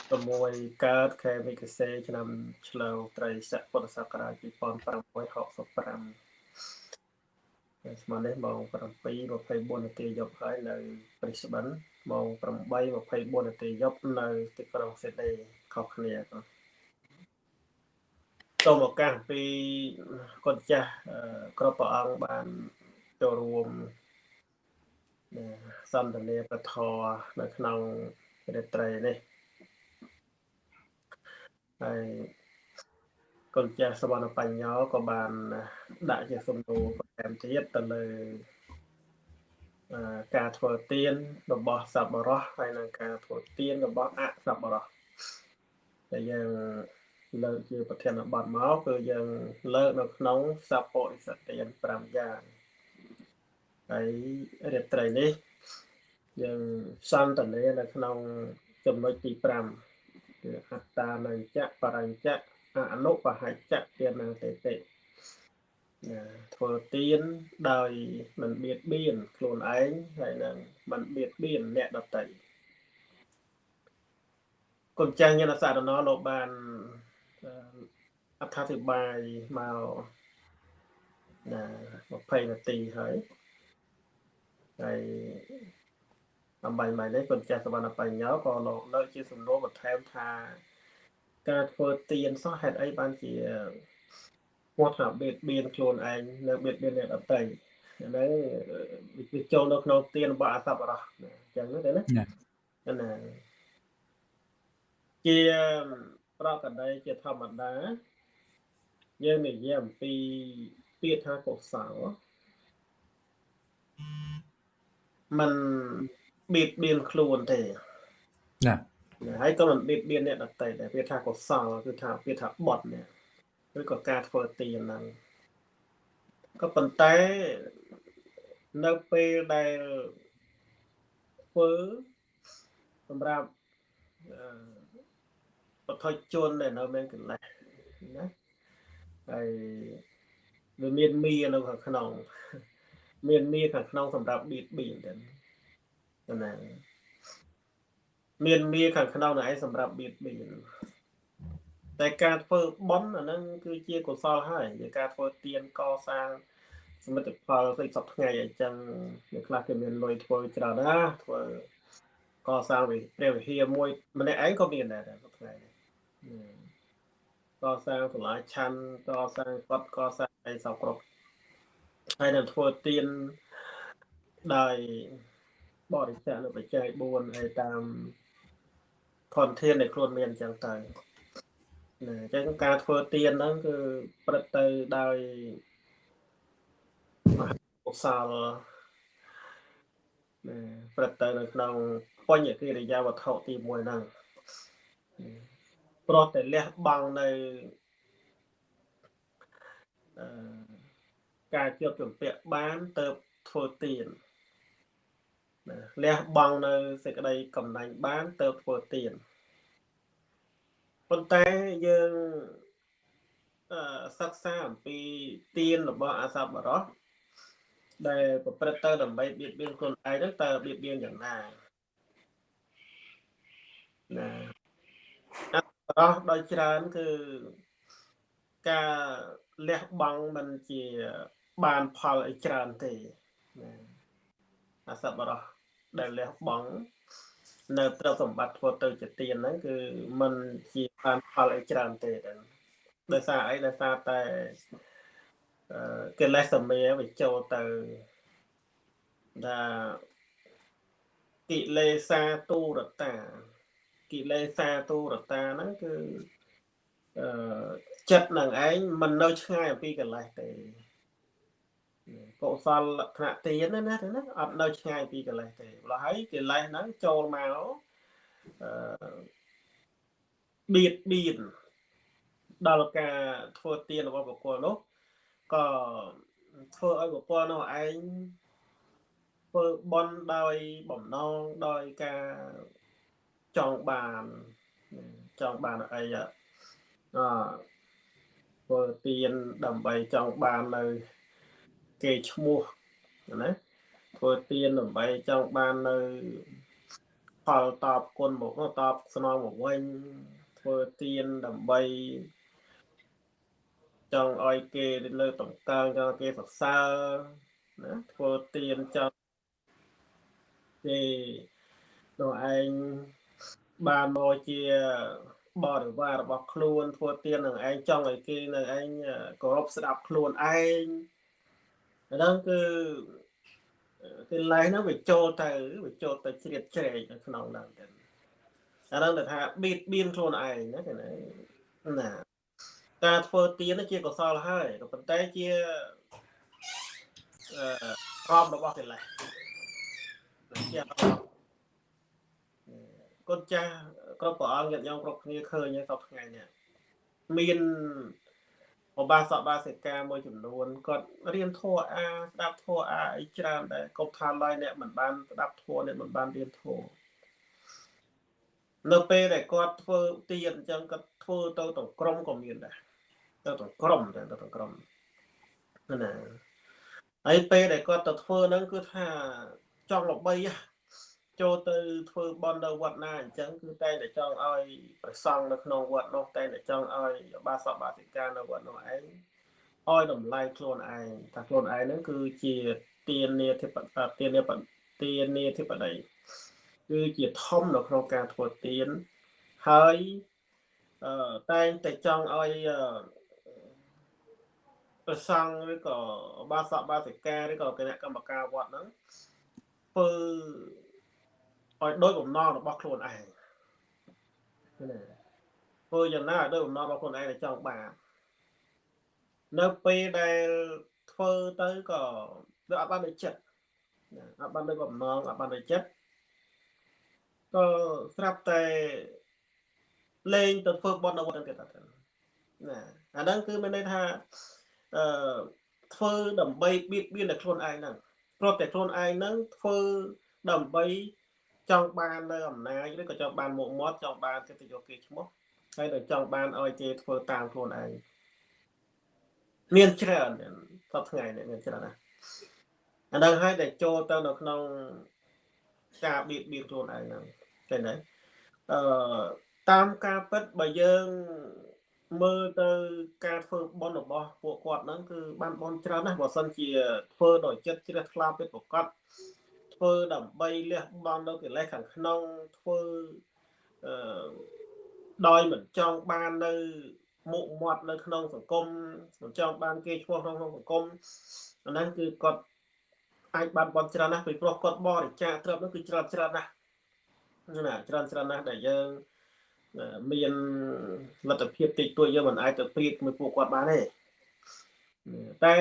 6កើតខែវិកសេឆ្នាំឆ្លូវត្រីស័កពុទ្ធសករាជ2565ស្មើនេះម៉ោង7:24នាទីយប់ហើយនៅព្រីស្បិន ម៉ោង8:24នាទីយប់នៅទីក្រុងសេដនីខុសគ្នាសូមឱកាសពីកូនចាស់គ្រប់ព្រះអង្គបានចូលរួមសន្ទនាប្រធរនៅក្នុងរាត្រីនេះហើយកូនចាស់សវណ្ណបញ្ញោក៏បានដាក់ជាសំណួរបន្ថែមទៀតទៅលើ ការធ្វើទានរបស់សប្បុរសហើយនិងការធ្វើទានរបស់អសប្បុរសដែលយើងលើកជាប្រធានបទមកគឺយើងលើកនៅក្នុងសពរិសទាន5យ៉ាងហើយរាត្រីនេះយើងសន្តានានៅក្នុងចំណុចទី5គឺអត្តានញ្ចៈបរញ្ចៈអនុបហច្ចៈទានាតេតិណា ធ្វើទៀនដោយមិនបៀតបៀនខ្លួនឯងហើយនឹងមិនបៀតបៀនអ្នកដទៃគុណចាស់ញាណសារណលោកបានអត្ថាធិប្បាយមកណា20នាទីហើយហើយអំបញ្ញមិននេះគុណចាស់សវណ្ណបញ្ញោក៏លោកលើកជាសំណួរបន្ថែមថាការធ្វើទៀនសោះហេតុអីបានជា គាត់ថាបៀតបៀនខ្លួនឯងនៅបៀតបៀនអ្នកដទៃហ្នឹងវាចូលនៅក្នុងទៀនរបស់អសប្បុរសអញ្ចឹងទេណាណាជាប្រកបដីជាធម្មតាយើងនិយាយអំពីពាក្យថាកុសលมันបៀតបៀនខ្លួនទេណាហើយក៏មិនបៀតបៀនអ្នកដទៃដែរពាក្យថាកុសលគឺថាពាក្យថាបត់នេះ ឬក៏ការធ្វើទានហ្នឹងក៏ប៉ុន្តែនៅពេលដែលធ្វើសម្រាប់បទជនដែលនៅមានកន្លែងណាហើយវាមានមីនៅខាងក្នុង មានមីខាងក្នុងសម្រាប់បៀតបៀនទៅណាមានមីខាងក្នុងនៅឯងសម្រាប់បៀតបៀន តែការធ្វើបន់អាហ្នឹងគឺជាកុសលហើយជាការធ្វើទានកសាងសមិទ្ធផលផ្សេងសពថ្ងៃអញ្ចឹងអ្នកខ្លះគេមានលុយធ្វើច្រើនណាធ្វើកសាងវិព្រះវិហារមួយម្នាក់ឯងក៏មានដែរសពថ្ងៃកសាងសាលាឆាន់កសាងកត់កសាងអីសពគ្រប់ហើយនឹងធ្វើទានដោយបរិច្ចាគនៅបច្ច័យ4ហើយតាមធនធានដែលខ្លួនមានអញ្ចឹងទៅណា អញ្ចឹងការធ្វើទៀនហ្នឹងគឺព្រឹត្តទៅដោយមហកុសលណាព្រឹត្តទៅនៅក្នុងបញ្ញកិរិយាវត្ថុទី1ហ្នឹងប្រោះតែលះបង់នៅអឺការជាប់ជំពាក់បានទៅធ្វើទៀនណាលះបង់នៅសេចក្តីកំណាញ់បានទៅធ្វើទៀន ប៉ុន្តែយើងសិក្សាអំពីទានរបស់អាសប្បុរសដែលប្រព្រឹត្តទៅដើម្បីបៀតបៀនខ្លួនឯងហ្នឹងតើបៀតបៀនយ៉ាងណាណាអាសប្បុរសដោយច្រើនគឺការលះបង់មិនជាបានផលអីច្រើនទេណាអាសប្បុរសដែលលះបង់ នៅទ្រព្យសម្បត្តិធ្វើទៅជាទានហ្នឹងគឺมันជាបានផលអីច្រើនទេទាំងដោយសារអីដោយសារតែកិលេសសមាវាចូលទៅថាកិលេសាទូរតាកិលេសាទូរតាហ្នឹងគឺអឺចិត្តនឹងឯងមិននៅឆ្ងាយអំពីកិលេសទេ កុសលលក្ខណៈទានណាណាណាអត់នៅឆ្ងាយពីកិលេសទេម្ល៉េះហើយកិលេសហ្នឹងចូលមកអឺបៀតបៀនដល់ការធ្វើទានរបស់បុគ្គលនោះក៏ធ្វើឲ្យបុគ្គលនោះឯងធ្វើបន់ដោយបំណងដោយការចង់បានចង់បានអីអធ្វើទានដើម្បីចង់បាននៅ គេឈ្មោះណាធ្វើទានដើម្បីចង់បាននៅផលតបគុណមកតបស្នងមកវិញធ្វើទានដើម្បីចង់ឲ្យគេលើតម្កើងចង់គេសរសើរណាធ្វើទានចង់គេនោះឯងបានមកជាបរិវាររបស់ខ្លួនធ្វើទាននឹងឯងចង់ឲ្យគេនឹងឯងគោរពស្ដាប់ខ្លួនឯង ហ្នឹងគឺគឺឡែហ្នឹងវាចូលទៅវាចូលទៅជ្រៀតជ្រែកនៅក្នុងហ្នឹងទៅអាហ្នឹងទៅថាបៀតបៀនខ្លួនឯងណាគេណាណាការធ្វើទៀនជាកុសលហើយក៏ប៉ុន្តែជាអឺរອບរបស់កិលេសជាកូនចាស់គ្រប់ព្រះអង្គញាតិញោមគ្រប់គ្នាឃើញហើយសពថ្ងៃនេះមាន ឧបាសកបាសិកាមួយចំនួនគាត់រៀនធម៌អាស្ដាប់ធម៌អាអីច្រើនដែរកុំថាឡើយអ្នកមិនបានស្ដាប់ធម៌អ្នកមិនបានរៀនធម៌នៅពេលដែលគាត់ធ្វើទៀនអញ្ចឹងគាត់ធ្វើទៅទាំងក្រុមក៏មានដែរទៅទាំងក្រុមទៅទាំងក្រុមណាហើយពេលដែលគាត់ទៅធ្វើហ្នឹងគឺថាចង់ល្បី ចូលទៅធ្វើបន់នៅវត្តណាអញ្ចឹងគឺតែតែចង់ឲ្យប្រសង់នៅក្នុងវត្តនោះតែតែចង់ឲ្យបាសកបាសិកានៅវត្តនោះឯងឲ្យតម្លៃខ្លួនឯងថាខ្លួនឯងហ្នឹងគឺជាទាននាធិបទាននាទាននាធិបតីគឺជាធំនៅក្នុងការធ្វើទានហើយអឺតែងតែចង់ឲ្យប្រសង់ឬក៏បាសកបាសិកាឬក៏គណៈកម្មការវត្តហ្នឹងធ្វើ ឲ្យដោយបំណងរបស់ខ្លួនឯងណាធ្វើយ៉ាងណាឲ្យដោយបំណងរបស់ខ្លួនឯងដែលចង់បាននៅពេលដែលធ្វើទៅក៏វាអត់បានដូចចិត្តអត់បានដូចបំណងអត់បានដូចចិត្តក៏ស្រាប់តែលេងទៅធ្វើបន់នៅវត្តទៀតណាអាហ្នឹងគឺមានន័យថាអឺធ្វើដើម្បីបៀតបៀនតែខ្លួនឯងហ្នឹងព្រោះតែខ្លួនឯងហ្នឹងធ្វើដើម្បី ចង់បាននៅអំណាចឬក៏ចង់បានមុខមាត់ចង់បានកិត្តិយសគេឈ្មោះហើយនឹងចង់បានឲ្យគេធ្វើតាមខ្លួនឯងមានច្រើនសពថ្ងៃនេះមានច្រើនណាស់អានឹងហើយតែចូលទៅនៅក្នុងការបៀតបៀនខ្លួនឯងហ្នឹងឃើញទេអឺតាមការពិតបើយើងមើលទៅការធ្វើបន់របស់ពួកគាត់ហ្នឹងគឺបានបន់ច្រើនណាស់បើសិនជាធ្វើដោយចិត្តជ្រះថ្លាពិតប្រកប ធ្វើដើម្បីលះបង់នៅកិលេសខាងក្នុងធ្វើអឺដោយមិនចង់បាននៅមុខមាត់នៅក្នុងសង្គមមិនចង់បានគេឈ្មោះក្នុងសង្គមអាហ្នឹងគឺគាត់អាចបានបន់ច្រើនណាស់ពីព្រោះគាត់បរិច្ចាគទ្រព្យនោះគឺច្រើនច្រើនណាស់ណាច្រើនច្រើនណាស់ដែលយើងមានលទ្ធភាពតិចតួចយើងមិនអាចទៅព្រៀបមួយពួកគាត់បានទេតែ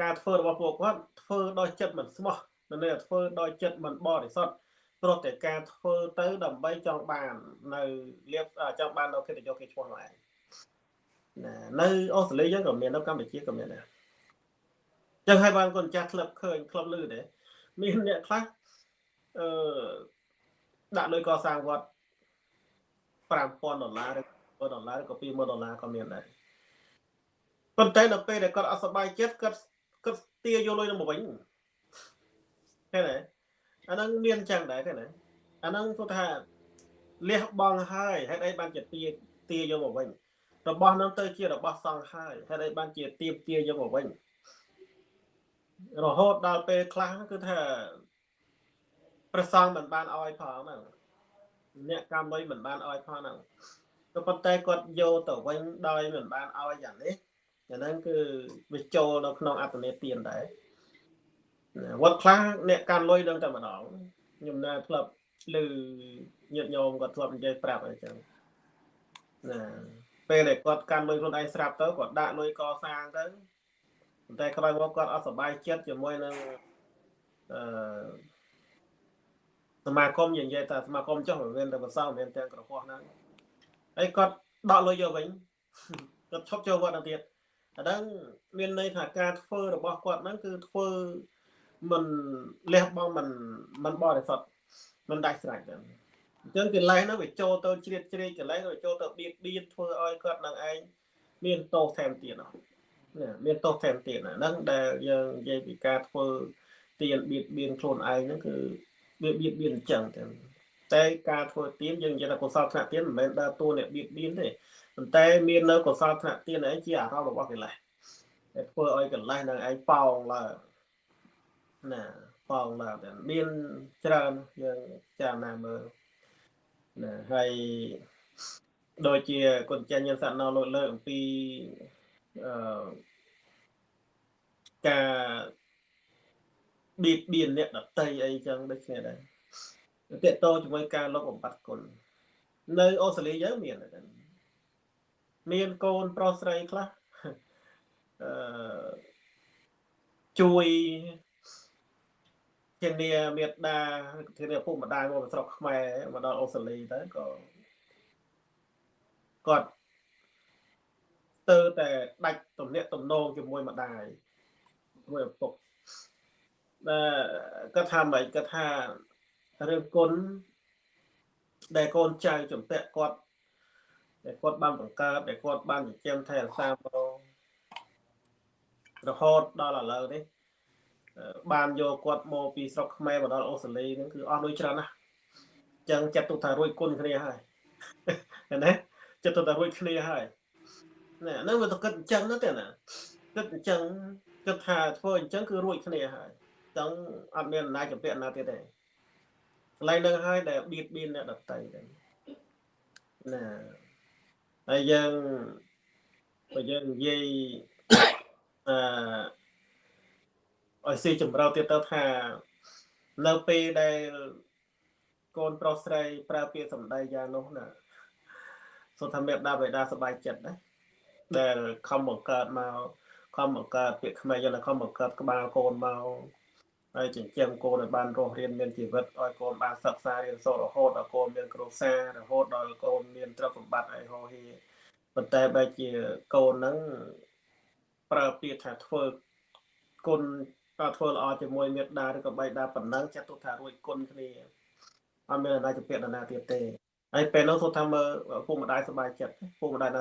ការធ្វើរបស់ពួកគាត់ធ្វើដោយចិត្តមិនស្មោះ នៅធ្វើដោយចិត្តមិនបរិសុទ្ធព្រោះតែការធ្វើទៅដើម្បីចង់បាន នៅលៀបចង់បាននៅកិត្តិយសគេឈ្មោះនោះឯងណានៅអូស្ត្រាលីយើងក៏មាននៅកម្ពុជាក៏មានដែរចឹងហើយបានកូនចាស់ក្លឹបឃើញក្លឹបលឺដែរមានអ្នកខ្លះអឺដាក់លុយកសាងវត្ត5000ដុល្លារឬ1000ដុល្លារឬក៏20000ដុល្លារក៏មានដែរប៉ុន្តែដល់ពេលដែលគាត់អត់សប្បាយចិត្តគាត់គាត់ទាយកលុយនឹងមកវិញ ឃើញទេអាហ្នឹងមានចឹងដែរឃើញទេអាហ្នឹងគាត់ថាលះបង់ហើយហេតុអីបានជាទាទាយកមកវិញរបស់ហ្នឹងទៅជារបស់សង្ឃហើយហេតុអីបានជាទៀមទាយកមកវិញរហូតដល់ពេលខ្លះគឺថាប្រសងមិនបានអោយផងហ្នឹងអ្នកកម្មលុយមិនបានអោយផងហ្នឹងក៏ប៉ុន្តែគាត់យកទៅវិញដោយមិនបានអោយយ៉ាងនេះអាហ្នឹងគឺវាចូលនៅក្នុងអត្តនេទានដែរ វត្តខ្លះអ្នកកាន់លុយដឹងតែម្ដងខ្ញុំណាធ្លាប់ឮញាតិញោមគាត់ធ្លាប់និយាយប្រាប់អីចឹងណាពេលដែលគាត់កាន់លុយខ្លួនឯងស្រាប់ទៅគាត់ដាក់លុយកសាងទៅប៉ុន្តែក្រោយមកគាត់អត់សប្បាយចិត្តជាមួយនឹងអឺសមាគមនិយាយថាសមាគមចុះមានតែប្រសងមានទាំងក្រហោះហ្នឹងហើយគាត់ដកលុយយកវិញគាត់ឈប់ចូលវត្តទៅទៀតអាហ្នឹងមានន័យថាការធ្វើរបស់គាត់ហ្នឹងគឺធ្វើ មិនលះបង់មិនមិនបរិសុទ្ធមិនដាច់ស្រេចទេអញ្ចឹងកិលេសហ្នឹងវាចូលទៅជ្រៀតជ្រែកកិលេសវាចូលទៅបៀតបៀនធ្វើឲ្យគាត់នឹងឯងមានទោសថែមទៀតណាមានទោសថែមទៀតហ្នឹងដែលយើងនិយាយពីការធ្វើទៀនបៀតបៀនខ្លួនឯងហ្នឹងគឺវាបៀតបៀនអញ្ចឹងទៅតែការធ្វើទៀនយើងនិយាយថាកុសលថ្នាក់ទៀនមិនមែនដើរតួអ្នកបៀតបៀនទេប៉ុន្តែមាននៅកុសលថ្នាក់ទៀនឯងជាអារម្មណ៍របស់កិលេសដែលធ្វើឲ្យកិលេសនឹងឯងប៉ោងឡើង ណាផងឡើងតែមានច្រើនយើងចាំណាមើលណាហើយដូចជាគុណចាញ់យើងសត្វណោលើកលើអំពីអឺការបៀតបៀនអ្នកដតីអីចឹងដូចគ្នាដែរតកតោជាមួយការលុបបំបត្តិគុណនៅអូស្ត្រាលីយើងមានមានកូនប្រុសស្រីខ្លះអឺជួយ ធានាមេត្តាធានាឪពុកម្ដាយមកស្រុកខ្មែរមកដល់អូស្ត្រាលីទៅក៏គាត់ស្ទើរតែដាច់ទំនាក់ទំនងជាមួយម្ដាយជាមួយឪពុកដែលគាត់ថាមិនគាត់ថារឿងគុណដែលកូនចៅចំពាក់គាត់ដែលគាត់បានបង្កើតដែលគាត់បានចិញ្ចឹមថែរក្សាមករហូតដល់ឥឡូវនេះ បានយកគាត់មកពីស្រុកខ្មែរមកដល់អូស្ត្រាលីហ្នឹងគឺអស់លុយច្រើនណាស់អញ្ចឹងចាត់ទុកថារួចគុណគ្នាហើយណាចាត់ទុកថារួចគ្នាហើយណាហ្នឹងវាទៅគិតអញ្ចឹងណាទេណាគិតអញ្ចឹងគិតថាធ្វើអញ្ចឹងគឺរួចគ្នាហើយអញ្ចឹងអត់មានអំណាចចម្ពាក់ណាទៀតទេកន្លែងហ្នឹងហើយដែលបៀតបៀនអ្នកដតីហ្នឹងណាហើយយើងបើយើងនិយាយអឺ ឲ្យស៊ីចម្រៅទៀតទៅថានៅពេលដែលកូនប្រុសស្រីប្រើពាក្យសម្ដីយ៉ាងនោះណាសូមថាមេដាបេដាសប្បាយចិត្តណាដែលខំបង្កើតមកខំបង្កើតពាក្យខ្មែរយ៉ាងណាខំបង្កើតក្បាលកូនមកហើយចិញ្ចឹមកូនឲ្យបានរស់រៀនមានជីវិតឲ្យកូនបានសិក្សារៀនសូត្ររហូតដល់កូនមានគ្រួសាររហូតដល់កូនមានទ្រព្យសម្បត្តិឲ្យហោហៀប៉ុន្តែបែរជាកូនហ្នឹងប្រើពាក្យថាធ្វើគុណ ក៏ធ្វើល្អជាមួយមេត្តាឬក៏បៃតាប៉ុណ្ណឹងចាត់ទុកថារួចគុណគ្នាអត់មានអាណាចពាក្យណាទៀតទេហើយពេលនោះសូមថាមើលពុកម្ដាយសប្បាយចិត្តពុកម្ដាយណា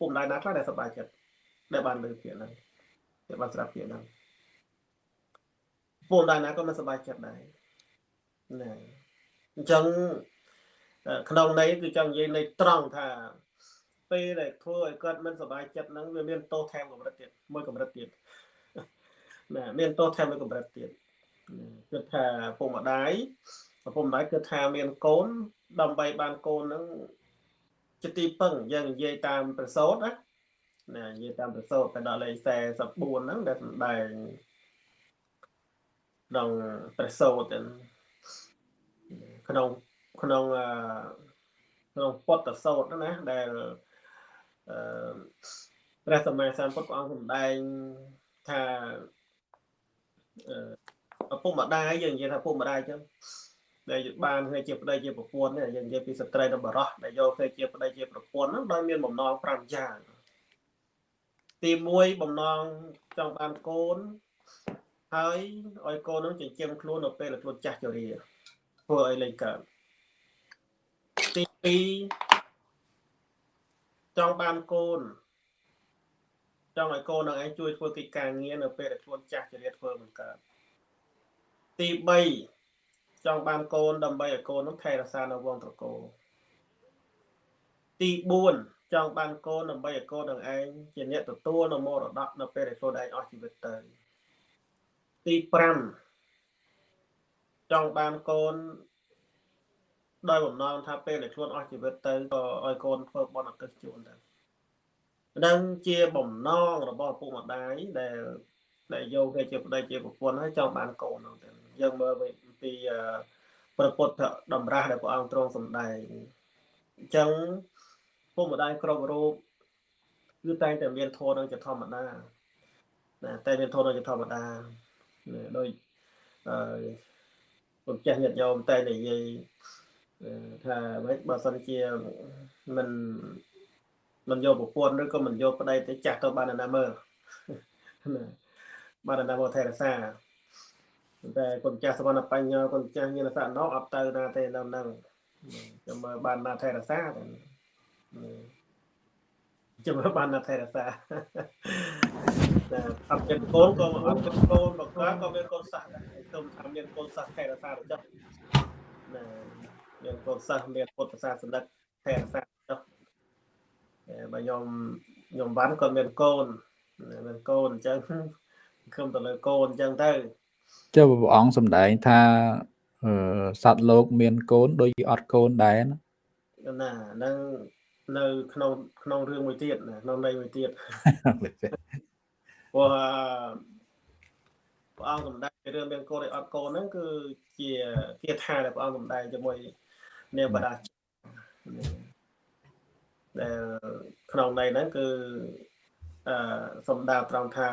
ពុកម្ដាយណាខ្លះដែលសប្បាយចិត្តដែលបានលើពាក្យហ្នឹងដែលបានស្ដាប់ពាក្យហ្នឹងពុកម្ដាយណាក៏មិនសប្បាយចិត្តដែរណាអញ្ចឹងក្នុងន័យគឺចង់និយាយន័យត្រង់ថាពេលដែលធ្វើឲ្យគាត់មិនសប្បាយចិត្តហ្នឹងវាមានទោសថែមកម្រិតទៀតមួយកម្រិតទៀត ណាមានទោសថែមមួយកម្រិតទៀតគឺថាពុកម្ដាយឪពុកម្ដាយគឺថាមានកូនដើម្បីបានកូនហ្នឹងជាទីពឹងយើងនិយាយតាមប្រសូតណាណានិយាយតាមប្រសូតទៅដល់លេខ44ហ្នឹងដែលសម្ដែងក្នុងប្រសូតក្នុងក្នុងក្នុងពុទ្ធសោតណាដែលអឺព្រះសម្មាសម្ពុទ្ធព្រះអង្គសម្ដែងថា ឪពុកម្ដាយយើងនិយាយថាឪពុកម្ដាយចឹងដែលបានធ្វើជាប្តីជាប្រពន្ធនេះយើងនិយាយពីស្ត្រីនិងបរោះដែលយកធ្វើជាប្តីជាប្រពន្ធហ្នឹងដោយមានបំណង5យ៉ាងទី1បំណងចង់បានកូនហើយឲ្យកូននឹងចិញ្ចឹមខ្លួននៅពេលខ្លួនចាស់ជរាធ្វើឲ្យលេងកើតទី2ចង់បានកូន ចង់ឲ្យកូននឹងឯងជួយធ្វើកិច្ចការងារនៅពេលដែលខ្លួនចាស់ជរាធ្វើមិនកើតទី3ចង់បានកូនដើម្បីឲ្យកូននឹងថែរក្សានៅវងត្រកូលទី4ចង់បានកូនដើម្បីឲ្យកូននឹងឯងជាអ្នកទទួលនៅមរតកនៅពេលដែលខ្លួនឯងអស់ជីវិតទៅទី5ចង់បានកូនដោយបំណងថាពេលដែលខ្លួនអស់ជីវិតទៅក៏ឲ្យកូនធ្វើបុណ្យអកុសលជូនដែរ នឹងជាបំណងរបស់ឪពុកម្ដាយដែលដែលយកគេជាប្តីជាប្រពន្ធហើយចង់បានកូនហ្នឹងទៅយើងមើលពីព្រះពុទ្ធតម្រាស់ដែលព្រះអង្គទ្រង់សម្ដែងអញ្ចឹងពុកម្ដាយគ្រប់រូបគឺតែងតែមានធម៌នឹងជាធម្មតាណាតែមានធម៌នឹងជាធម្មតាដោយអឺពុទ្ធចាស់ញាតិញោមតែនិយាយថាម៉េចបើសិនជាមិន មិនយកប្រពន្ធឬក៏មិនយកប្តីទៅចាស់ទៅបានណាមើលបានណាមកថែរក្សាតែគុណចាស់សវណ្ណបញ្ញោគុណចាស់ញាណសណោអត់ទៅណាទេនៅនឹងចាំមើលបានណាថែរក្សាចាំមើលបានណាថែរក្សាតែអត់មានកូនក៏អត់មានកូនមកខ្លះក៏មានកូនសះដែរខ្ញុំថាមានកូនសះថែរក្សាទៅចុះណាមានកូនសះមានពុទ្ធសាសនិកថែរក្សាចុះ បើខ្ញុំខ្ញុំវ៉ាន់គាត់មានកូនមានកូនអញ្ចឹងខ្ញុំទៅលើកូនអញ្ចឹងទៅចុះព្រះអង្គសម្ដែងថាសត្វលោក មានកូនដូចជាអត់កូនដែរណាណានឹងនៅ ក្នុងក្នុងរឿងមួយទៀតណាក្នុងន័យមួយទៀតព្រោះព្រះអង្គសម្ដែងរឿងមានកូនឬអត់កូនហ្នឹងគឺជាគាថាដែលព្រះអង្គសម្ដែងជាមួយនាងបដា ដែលក្នុងន័យហ្នឹងគឺអឺសំដៅត្រង់ថា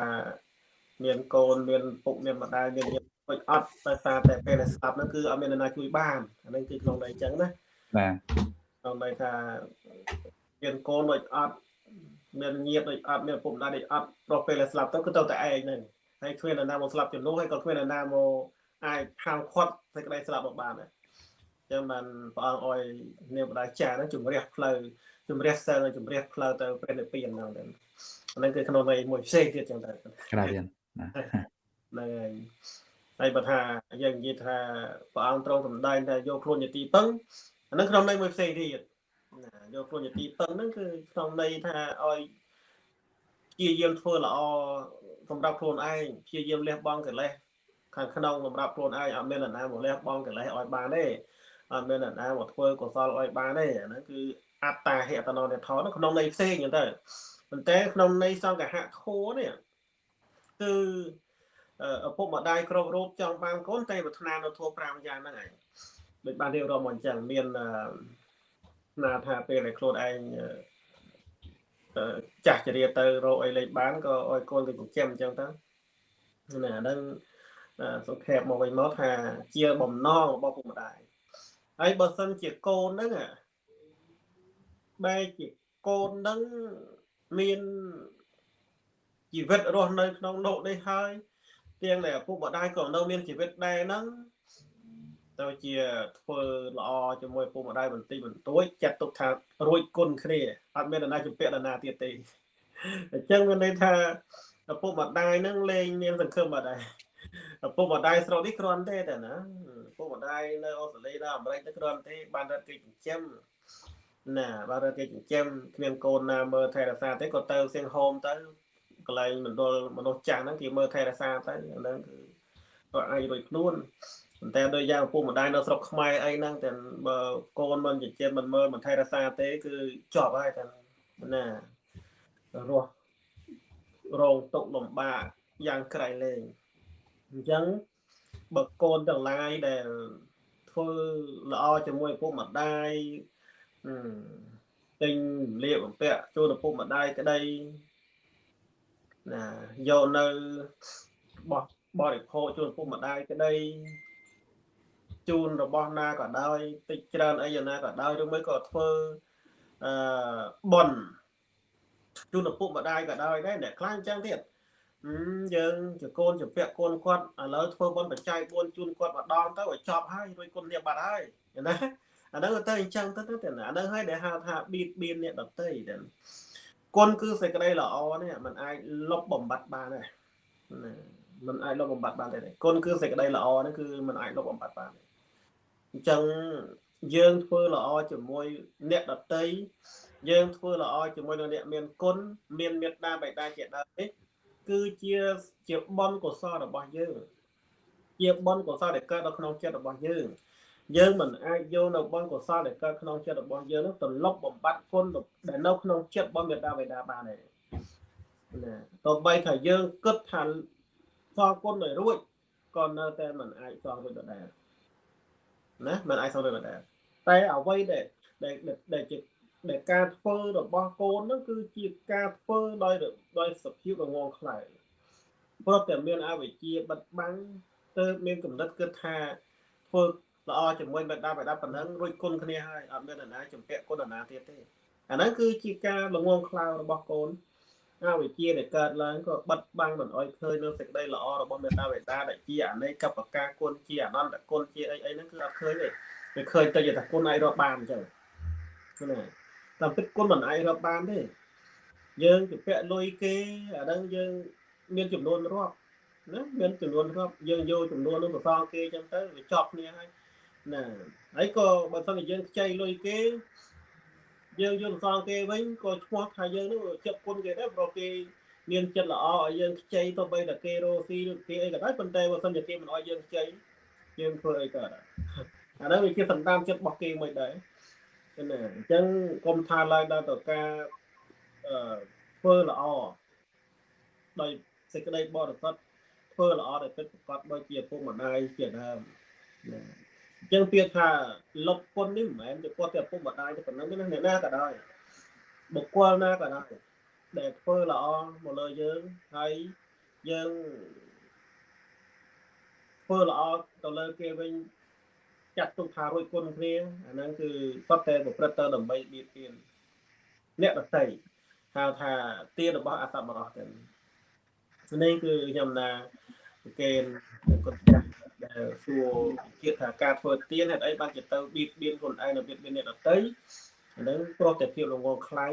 មានកូនមានពុកមានម្ដាយមានញាតិដូចអត់ដោយសារតែពេលដែលស្លាប់ហ្នឹងគឺអត់មាននរណាជួយបានអាហ្នឹងគឺក្នុងន័យអញ្ចឹងណាបាទក្នុងន័យថាមានកូនដូចអត់មានញាតិដូចអត់មានឪពុកម្ដាយដូចអត់ព្រោះពេលដែលស្លាប់ទៅគឺទៅតែឯងហ្នឹងហើយគ្មាននរណាមកស្លាប់ជំនួសហើយក៏គ្មាននរណាមកអាចហាមឃាត់សេចក្តីស្លាប់មកបានដែរអញ្ចឹងបានព្រះអង្គអោយនាងបដាចាហ្នឹងជំរះផ្លូវ ជំរះសិលជំរះផ្លូវទៅព្រះនិព្វានហ្នឹងដែរហ្នឹងគឺក្នុងន័យមួយផ្សេងទៀតចឹងដែរក្រាបរៀនណាហ្នឹងហើយហើយបើថាយើងនិយាយថាព្រះអង្គទ្រង់សម្ដែងថាយកខ្លួនជាទីពឹងអាហ្នឹងក្នុងន័យមួយផ្សេងទៀតណាយកខ្លួនជាទីពឹងហ្នឹងគឺក្នុងន័យថាឲ្យព្យាយាមធ្វើល្អសម្រាប់ខ្លួនឯងព្យាយាមលះបង់កិលេសខាងក្នុងសម្រាប់ខ្លួនឯងអត់មាននរណាមកលះបង់កិលេសឲ្យបានទេអត់មាននរណាមកធ្វើកុសលឲ្យបានទេអាហ្នឹងគឺ អត្តាហេតនោនិធនក្នុងន័យផ្សេងចឹងទៅប៉ុន្តែក្នុងន័យសង្កហៈធัวនេះគឺឪពុកម្ដាយគ្រប់រូបចង់បានកូនតែប្រាថ្នានៅធัว5យ៉ាងហ្នឹងឯងដូចបានរៀបរាប់មកអញ្ចឹងមានណាថាពេលដែលខ្លួនឯងចាស់ចរិយាទៅរកអីលេខបានក៏ឲ្យកូនទៅចិញ្ចឹមអញ្ចឹងទៅណាហ្នឹងសង្ខេបមកវិញមកថាជាបំណងរបស់ពុកម្ដាយហើយបើសិនជាកូនហ្នឹង បែរជាកូនហ្នឹងមានជីវិតរស់នៅក្នុងលោកនេះហើយទាំងដែលឪពុកម្ដាយក៏នៅមានជីវិតដែរហ្នឹងទៅជាធ្វើល្អជាមួយឪពុកម្ដាយបន្តិចបន្តួចចាត់ទុកថារួចគុណគ្នាអត់មាននរណាជំពាក់នរណាទៀតទេអញ្ចឹងមានន័យថាឪពុកម្ដាយហ្នឹងលែងមានសង្ឃឹមអត់ដែរឪពុកម្ដាយស្រុកនេះគ្រាន់ទេតែណាឪពុកម្ដាយនៅអូស្ត្រាលីនៅអាមេរិកទៅគ្រាន់ទេបានរត់គេចិញ្ចឹម ណាបានរត់គេចិញ្ចឹមគ្មានកូនណាមើលថែរក្សាទេក៏ទៅសៀងហូមទៅកន្លែងមណ្ឌលមនុស្សចាស់ហ្នឹងគេមើលថែរក្សាទៅអាហ្នឹងគឺក៏អាចរួចខ្លួនប៉ុន្តែដោយយ៉ាងឪពុកម្ដាយនៅស្រុកខ្មែរអីហ្នឹងតែបើកូនមិនចិញ្ចឹមមិនមើលមិនថែរក្សាទេគឺជាប់ហើយតែណារស់រងទុកលំបាកយ៉ាងក្រៃលែងអញ្ចឹងបើកូនទាំងឡាយដែលធ្វើល្អជាមួយឪពុកម្ដាយ ទិញលៀបបំពាក់ជូនឪពុកម្ដាយក្តីណាយកនៅបោះបរិភោគជូនឪពុកម្ដាយក្តីជូនរបស់ណាក៏ដោយតិចច្រើនអីយ៉ាងណាក៏ដោយឬមួយក៏ធ្វើអឺបនជូនឪពុកម្ដាយក៏ដោយដែរអ្នកខ្លះអញ្ចឹងទៀតយើងជាកូនជាពាក់កូនគាត់ឥឡូវធ្វើបនបច្ច័យ4ជូនគាត់ម្ដងទៅឲ្យចប់ហើយរួចគុណនេះបាត់ហើយណា អាហ្នឹងទៅអញ្ចឹងទៅទៅអាហ្នឹងហើយដែលហៅថាបៀតបៀនអ្នកដតីទៅគុណគឺសេចក្តីល្អនេះมันអាចលុបបំបត្តិបានដែរណាมันអាចលុបបំបត្តិបានទេគុណគឺសេចក្តីល្អនេះគឺมันអាចលុបបំបត្តិបានអញ្ចឹងយើងធ្វើល្អជាមួយអ្នកដតីយើងធ្វើល្អជាមួយនឹងអ្នកមានគុណមានមេត្តាបិតាជាដើមនេះគឺជាជាបុណ្យកុសលរបស់យើងជាបុណ្យកុសលដែលកើតនៅក្នុងចិត្តរបស់យើង យើងមិនអាចយកនៅបុណ្យកុសលដែលកើតក្នុងចិត្តរបស់យើងនោះទៅលុបបំបត្តិគុណដែលនៅក្នុងចិត្តរបស់មេត្តាបិតាបានទេណាទោះបីថាយើងគិតថាសងគុណឲ្យរួចក៏នៅតែមិនអាចសងរួចដដែលណាមិនអាចសងរួចដដែលតែអ្វីដែលដែលជាដែលការធ្វើរបស់កូនហ្នឹងគឺជាការធ្វើដោយដោយសភាពរងងខ្លាំងព្រោះតែមានអវិជ្ជាបិទបាំងទៅមានកំណត់គិតថាធ្វើ ល្អជាមួយបិតាបិតាប៉ុណ្ណឹងរួចគុណគ្នាហើយអត់មាននរណាជំពាក់គុណនរណាទៀតទេអាហ្នឹងគឺជាការល្ងងខ្លៅរបស់កូនអវិជ្ជាដែលកើតឡើងក៏បិទបាំងមិនអោយឃើញនៅសេចក្តីល្អរបស់មេត្តាបិតាដែលជាអនេកបកាគុណជាអនន្តគុណជាអីអីហ្នឹងគឺអត់ឃើញទេវាឃើញទៅយថាគុណអាចរកបានអញ្ចឹងណាតាមពិតគុណមិនអាចរកបានទេយើងជំពាក់លុយគេអាហ្នឹងយើងមានចំនួនរាប់ណាមានចំនួនរាប់យើងយកចំនួននោះទៅសងគេអញ្ចឹងទៅវាចប់គ្នាហើយ ណាហើយក៏បើសិនជាយើងខ្ចីលុយគេយើងយកសងគេវិញក៏ឈ្មោះថាយើងនោះចិត្តគុណគេដែរព្រោះគេមានចិត្តល្អឲ្យយើងខ្ចីទៅបីតែគេរស់ស៊ីឬគេអីក៏ដោយប៉ុន្តែបើសិនជាគេមិនឲ្យយើងខ្ចីយើងធ្វើអីក៏ដែរអានោះវាជាសន្តានចិត្តរបស់គេមួយដែរណាអញ្ចឹងកុំថាឡើយដល់ទៅការអឺធ្វើល្អដោយសេចក្តីបរិសុទ្ធធ្វើល្អដោយពិតប្រកបដូចជាពុកម្ដាយជាដើមណា អញ្ចឹងពាក្យថាលុបគុណនេះមិនមែនជាគាត់តែពុកម្ដាយតែប៉ុណ្ណឹងទេណាអ្នកណាក៏ដោយបុគ្គលណាក៏ដោយដែលធ្វើល្អមកលើយើងហើយយើងឃធ្វើល្អទៅលើគេវិញចាត់ទុកថារួចគុណគ្នាអាហ្នឹងគឺសុទ្ធតែប្រព្រឹត្តទៅដើម្បីបៀតបៀនអ្នកដតីហៅថាទានរបស់អសប្បុរសទាំងនេះគឺខ្ញុំណាគេគាត់ចាស់ដែល សួរជាថាការធ្វើទានហេតុអីបានជាទៅបៀតបៀនខ្លួនឯងនៅបៀតបៀនអ្នកដទៃអានឹងព្រោះតែភាពល្ងងខ្លាំង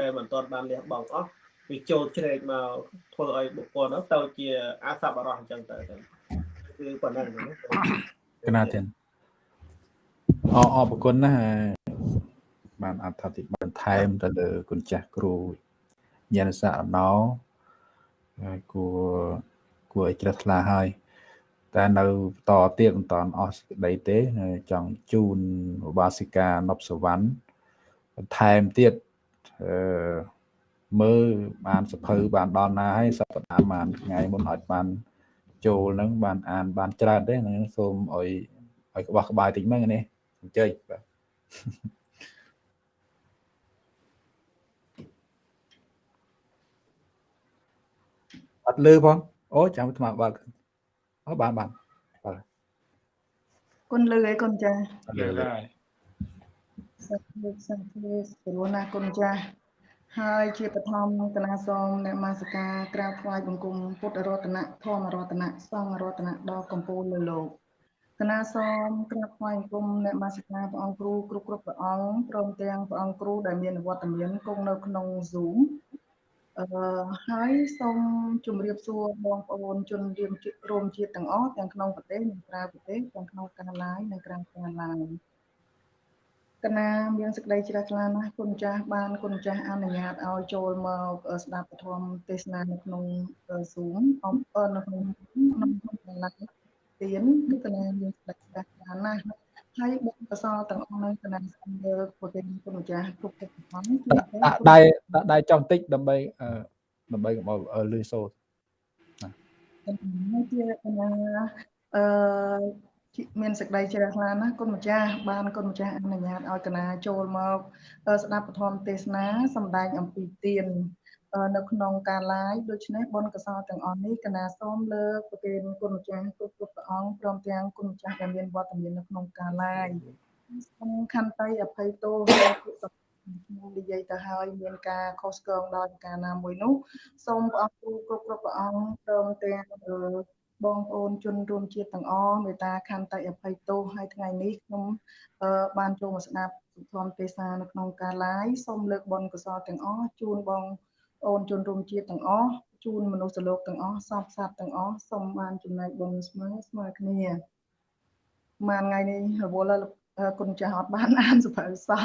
ដែលមិនទាន់បានលះបង់អស់វាចូលជ្រែកមកធ្វើឲ្យបុគ្គលនោះទៅជាអសប្បុរសអញ្ចឹងទៅគឺប៉ុណ្ណឹងណាកណាទៀតអរអរគុណណាស់បានអត្ថាធិប្បាយបន្ថែមទៅលើគុណចាស់គ្រូញាណសាអណោហើយគួរគួរឲ្យជ្រះថ្លាហើយ តែនៅបន្តទៀតបន្តអស់សេចក្តីទេចង់ជូនឧបាសិកានប់សវណ្ណបន្ថែមទៀតអឺមើលបានសភៅបានដល់ណាហើយសប្តាហ៍បានថ្ងៃមុនអត់បានចូលហ្នឹងបានអានបានច្រើនទេហ្នឹងសូមឲ្យឲ្យក្បោះក្បាយតិចមើលនេះអញ្ជើញបាទអត់លឺផងអូចាំថ្មបើក អូបានបានបាទគុណលឺអីគុណចាលឺហើយសាធុសាធុស្រួលណាគុណចាហើយជាបឋមគណៈសូមអ្នកមាសការក្រាបថ្វាយបង្គំពុទ្ធរតនៈធម្មរតនៈសង្ឃរតនៈដល់កម្ពុជាលើលោកគណៈសូមក្រាបថ្វាយបង្គំអ្នកមាសការព្រះអង្គគ្រូគ្រប់គ្រប់ព្រះអង្គព្រមទាំងព្រះអង្គគ្រូដែលមានវត្តមានគង់នៅក្នុង Zoom អឺហើយសូមជម្រាបសួរបងប្អូនជនរៀមរួមជាតិទាំងអស់ទាំងក្នុងប្រទេសនិងក្រៅប្រទេសទាំងក្នុងការ live និងក្រៅការ live កណាមានសេចក្តីជ្រះថ្លាណាស់គុណចាស់បានគុណចាស់អនុញ្ញាតឲ្យចូលមកស្ដាប់ពធមទេសនានៅក្នុង Zoom អំពើនៅក្នុងក្នុង live ទៀនគឺកណាមានសេចក្តីជ្រះថ្លាណាស់ ហើយបុណ្យកុសលទាំងអស់នៅកណ្ដាលសំលើប្រទេសគុណម្ចាស់គ្រប់គ្រប់ផងដាក់ដៃដាក់ដៃចង់តិចដើម្បីដើម្បីកុំឲ្យលឺសូត្រណាជាកណាអឺមានសេចក្តីជ្រះថ្លាណាស់គុណម្ចាស់បានគុណម្ចាស់អនុញ្ញាតឲ្យកណាចូលមកស្ដាប់ពធមទេសនាសម្ដែងអំពីទាន នៅក្នុងការ live ដូច្នេះបុណ្យកុសលទាំងអស់នេះកណាសូមលើកប្រគេនគុណម្ចាស់គ្រប់គ្រប់ព្រះអង្គព្រមទាំងគុណម្ចាស់ដែលមានវត្តមាននៅក្នុងការ live សូមខន្តីអភ័យទោសដល់ពួកខ្ញុំនិយាយទៅហើយមានការខុសឆ្គងដោយការណាមួយនោះសូមព្រះអង្គគ្រូគ្រប់គ្រប់ព្រះអង្គព្រមទាំងបងប្អូនជនរួមជាតិទាំងអស់មេត្តាខន្តីអភ័យទោសហើយថ្ងៃនេះខ្ញុំបានចូលមកស្ដាប់សុធម្មទេសនានៅក្នុងការ live សូមលើកបុណ្យកុសលទាំងអស់ជូនបងអូន ជនរួមជាតិទាំងអស់ជូនមនុស្សលោកទាំងអស់សពសត្វទាំងអស់សូមបានចំណែកបុណ្យស្មើស្មើគ្នាមួយថ្ងៃនេះរវល់គុណចាស់អត់បានអានសភៅសោះ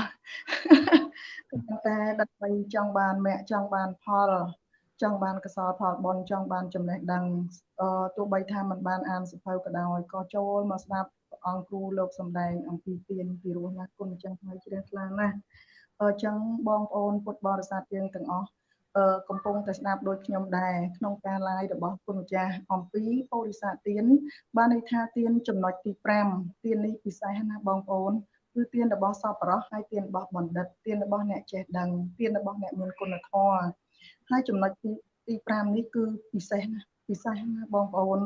តែដើម្បីចង់បានមគ្គចង់បានផលចង់បានកសលផលបុណ្យចង់បានចំណេះដឹងអឺទោះបីថាมันបានអានសភៅក៏ដោយក៏ចូលមកស្ដាប់អង្គគ្រូលោកសំដែងអំពីទានពីរោះណាគុណចាស់ហើយជ្រះថ្លាណាស់អញ្ចឹងបងប្អូនពុទ្ធបរិស័ទយើងទាំងអស់ កំពុងតែស្ដាប់ដូចខ្ញុំដែរក្នុងការ live របស់គុណម្ចាស់អំពីពោធិសត្វទៀនបានន័យថាទៀនចំណុចទី5ទៀននេះពិសេសណាស់បងប្អូនគឺទៀនរបស់សពរោះហើយទៀនរបស់បណ្ឌិតទៀនរបស់អ្នកចេះដឹងទៀនរបស់អ្នកមានគុណធម៌ហើយចំណុចទីទី5នេះគឺពិសេសណាស់ពិសេសណាស់បងប្អូន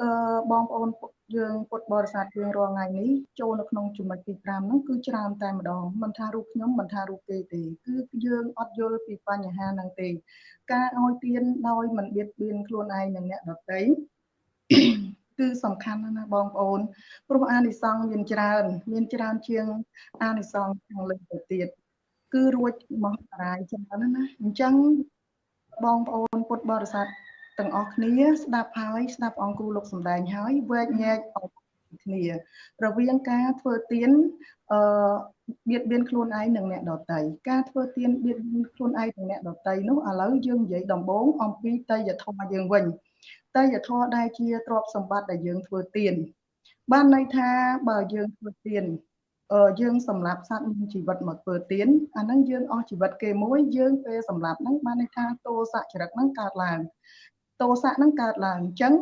អឺបងប្អូន យើងពុទ្ធបរិស័ទយើងរាល់ថ្ងៃនេះចូលនៅក្នុងចំណុចទី5ហ្នឹងគឺច្រើនតែម្ដងមិនថារូបខ្ញុំមិនថារូបគេទេគឺយើងអត់យល់ពីបញ្ហាហ្នឹងទេ ការឲ្យទានដោយមិនបៀតបៀនខ្លួនឯងនិងអ្នកដទៃគឺសំខាន់ណាស់បងប្អូនព្រោះអានិសង្ឃមានច្រើន មានច្រើនជាងអានិសង្ឃខាងលើទៅទៀតគឺរួចមហតារាយច្រើនណាស់អញ្ចឹងបងប្អូនពុទ្ធបរិស័ទ ទាំងអស់គ្នាស្ដាប់ហើយស្ដាប់អង្គគ្រូលោកសំដែងហើយវែកញែកអស់គ្នារវាងការធ្វើទៀនអឺបៀតបៀនខ្លួនឯងនិងអ្នកដតីការធ្វើទៀនបៀតបៀនខ្លួនឯងនិងអ្នកដតីនោះឥឡូវយើងនិយាយដំបូងអំពីតយធម៌យើងវិញតយធម៌ដែលជាទ្រព្យសម្បត្តិដែលយើងធ្វើទៀនបានន័យថាបើយើងធ្វើទៀនយើងសម្លាប់សត្វមានជីវិតមកធ្វើទៀនអាហ្នឹងយើងអស់ជីវិតគេមួយយើងពេលសម្លាប់ហ្នឹងបានន័យថាទោសចរិតហ្នឹងកើតឡើង ទោសៈហ្នឹងកើតឡើងអញ្ចឹង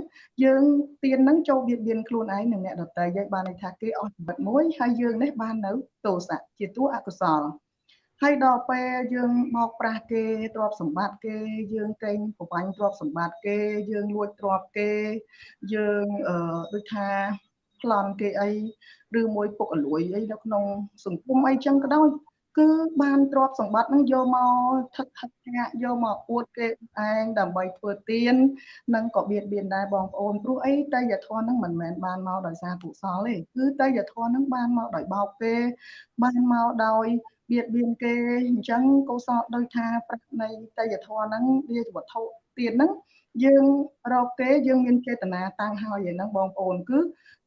យើងទៀនហ្នឹងចូលបៀតបៀនខ្លួនឯងនិងអ្នកដទៃយើងបានន័យថាគេអស់ជីវិតមួយហើយយើងនេះបាននៅទោសៈជាតួអកុសលហើយដល់ពេលយើងមកប្រាស់គេទ្រព្យសម្បត្តិគេយើងកេងប្របាញ់ទ្រព្យសម្បត្តិគេយើងលួចទ្រព្យគេយើងអឺដូចថាប្លន់គេអីឬមួយពុកអលួយអីនៅក្នុងសង្គមអីចឹងក៏ដោយ គឺបានទ្រព្យសម្បត្តិហ្នឹងយកមកថឹកថឹកញាក់យកមកអួតគេឯងដើម្បីធ្វើទៀននិងក៏បៀតបៀនដែរបងប្អូនព្រោះអីតេយ្យធម៌ហ្នឹងមិនមែនបានមកដោយសារកុសលទេគឺតេយ្យធម៌ហ្នឹងបានមកដោយបោកគេបានមកដោយបៀតបៀនគេអញ្ចឹងកុសលដោយថាប្រាក់នៃតេយ្យធម៌ហ្នឹងវាជាវត្ថុទៀនហ្នឹងយើងរកគេយើងមានចេតនាតាំងហើយឯហ្នឹងបងប្អូនគឺ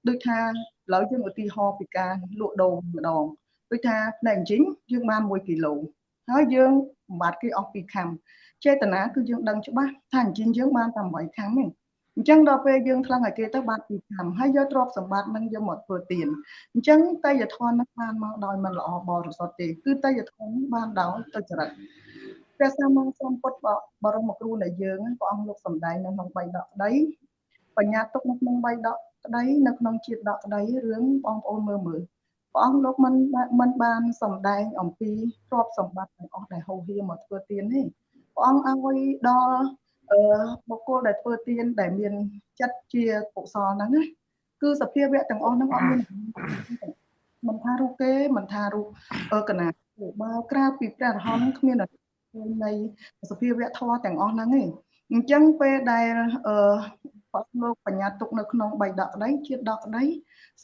ដូចថាឥឡូវយើងឧទាហរណ៍ពីការលក់ដូរម្ដង ដូចថាផ្នែកជីងយើងបាន1គីឡូហើយយើងបំបត្តិគេអស់2ខាំចេតនាគឺយើងដឹងច្បាស់ថាជីងយើងបានតែ8ខាំទេអញ្ចឹងដល់ពេលយើងថ្លឹងឲ្យគេទៅបានពីខាំហើយយកទ្រព្យសម្បត្តិនឹងយកមកធ្វើទានអញ្ចឹងតយធននឹងបានមកដោយមិនល្អបរិសុទ្ធទេគឺតយធនបានដោយទុច្ចរិតព្រះសម្មាសម្ពុទ្ធបរមគ្រូនៃយើងព្រះអង្គលោកសំដែងនៅក្នុងបៃដកក្តីបញ្ញាទុកនៅក្នុងបៃដកក្តីនៅក្នុងជាតិដកក្តីរឿងបងប្អូនមើលមើល ព្រះអង្គលោកមិនមិនបានសំដែងអំពីទ្រព្យសម្បត្តិទាំងអស់ដែលហូរហៀមកធ្វើទានទេព្រះអង្គឲ្យដល់អឺបុគ្គលដែលធ្វើទានដែលមានចិត្តជាកុសលហ្នឹងណាគឺសភាវៈទាំងអស់ហ្នឹងអត់មានមិនថារូបគេមិនថារូបកណាបើក្រៅពីព្រះរហន្តគ្មាននៃសភាវៈធម៌ទាំងអស់ហ្នឹងទេអញ្ចឹងពេលដែល អឺបទលោកបញ្ញាទុកនៅក្នុងបៃដកក្តីជាតិដកក្តី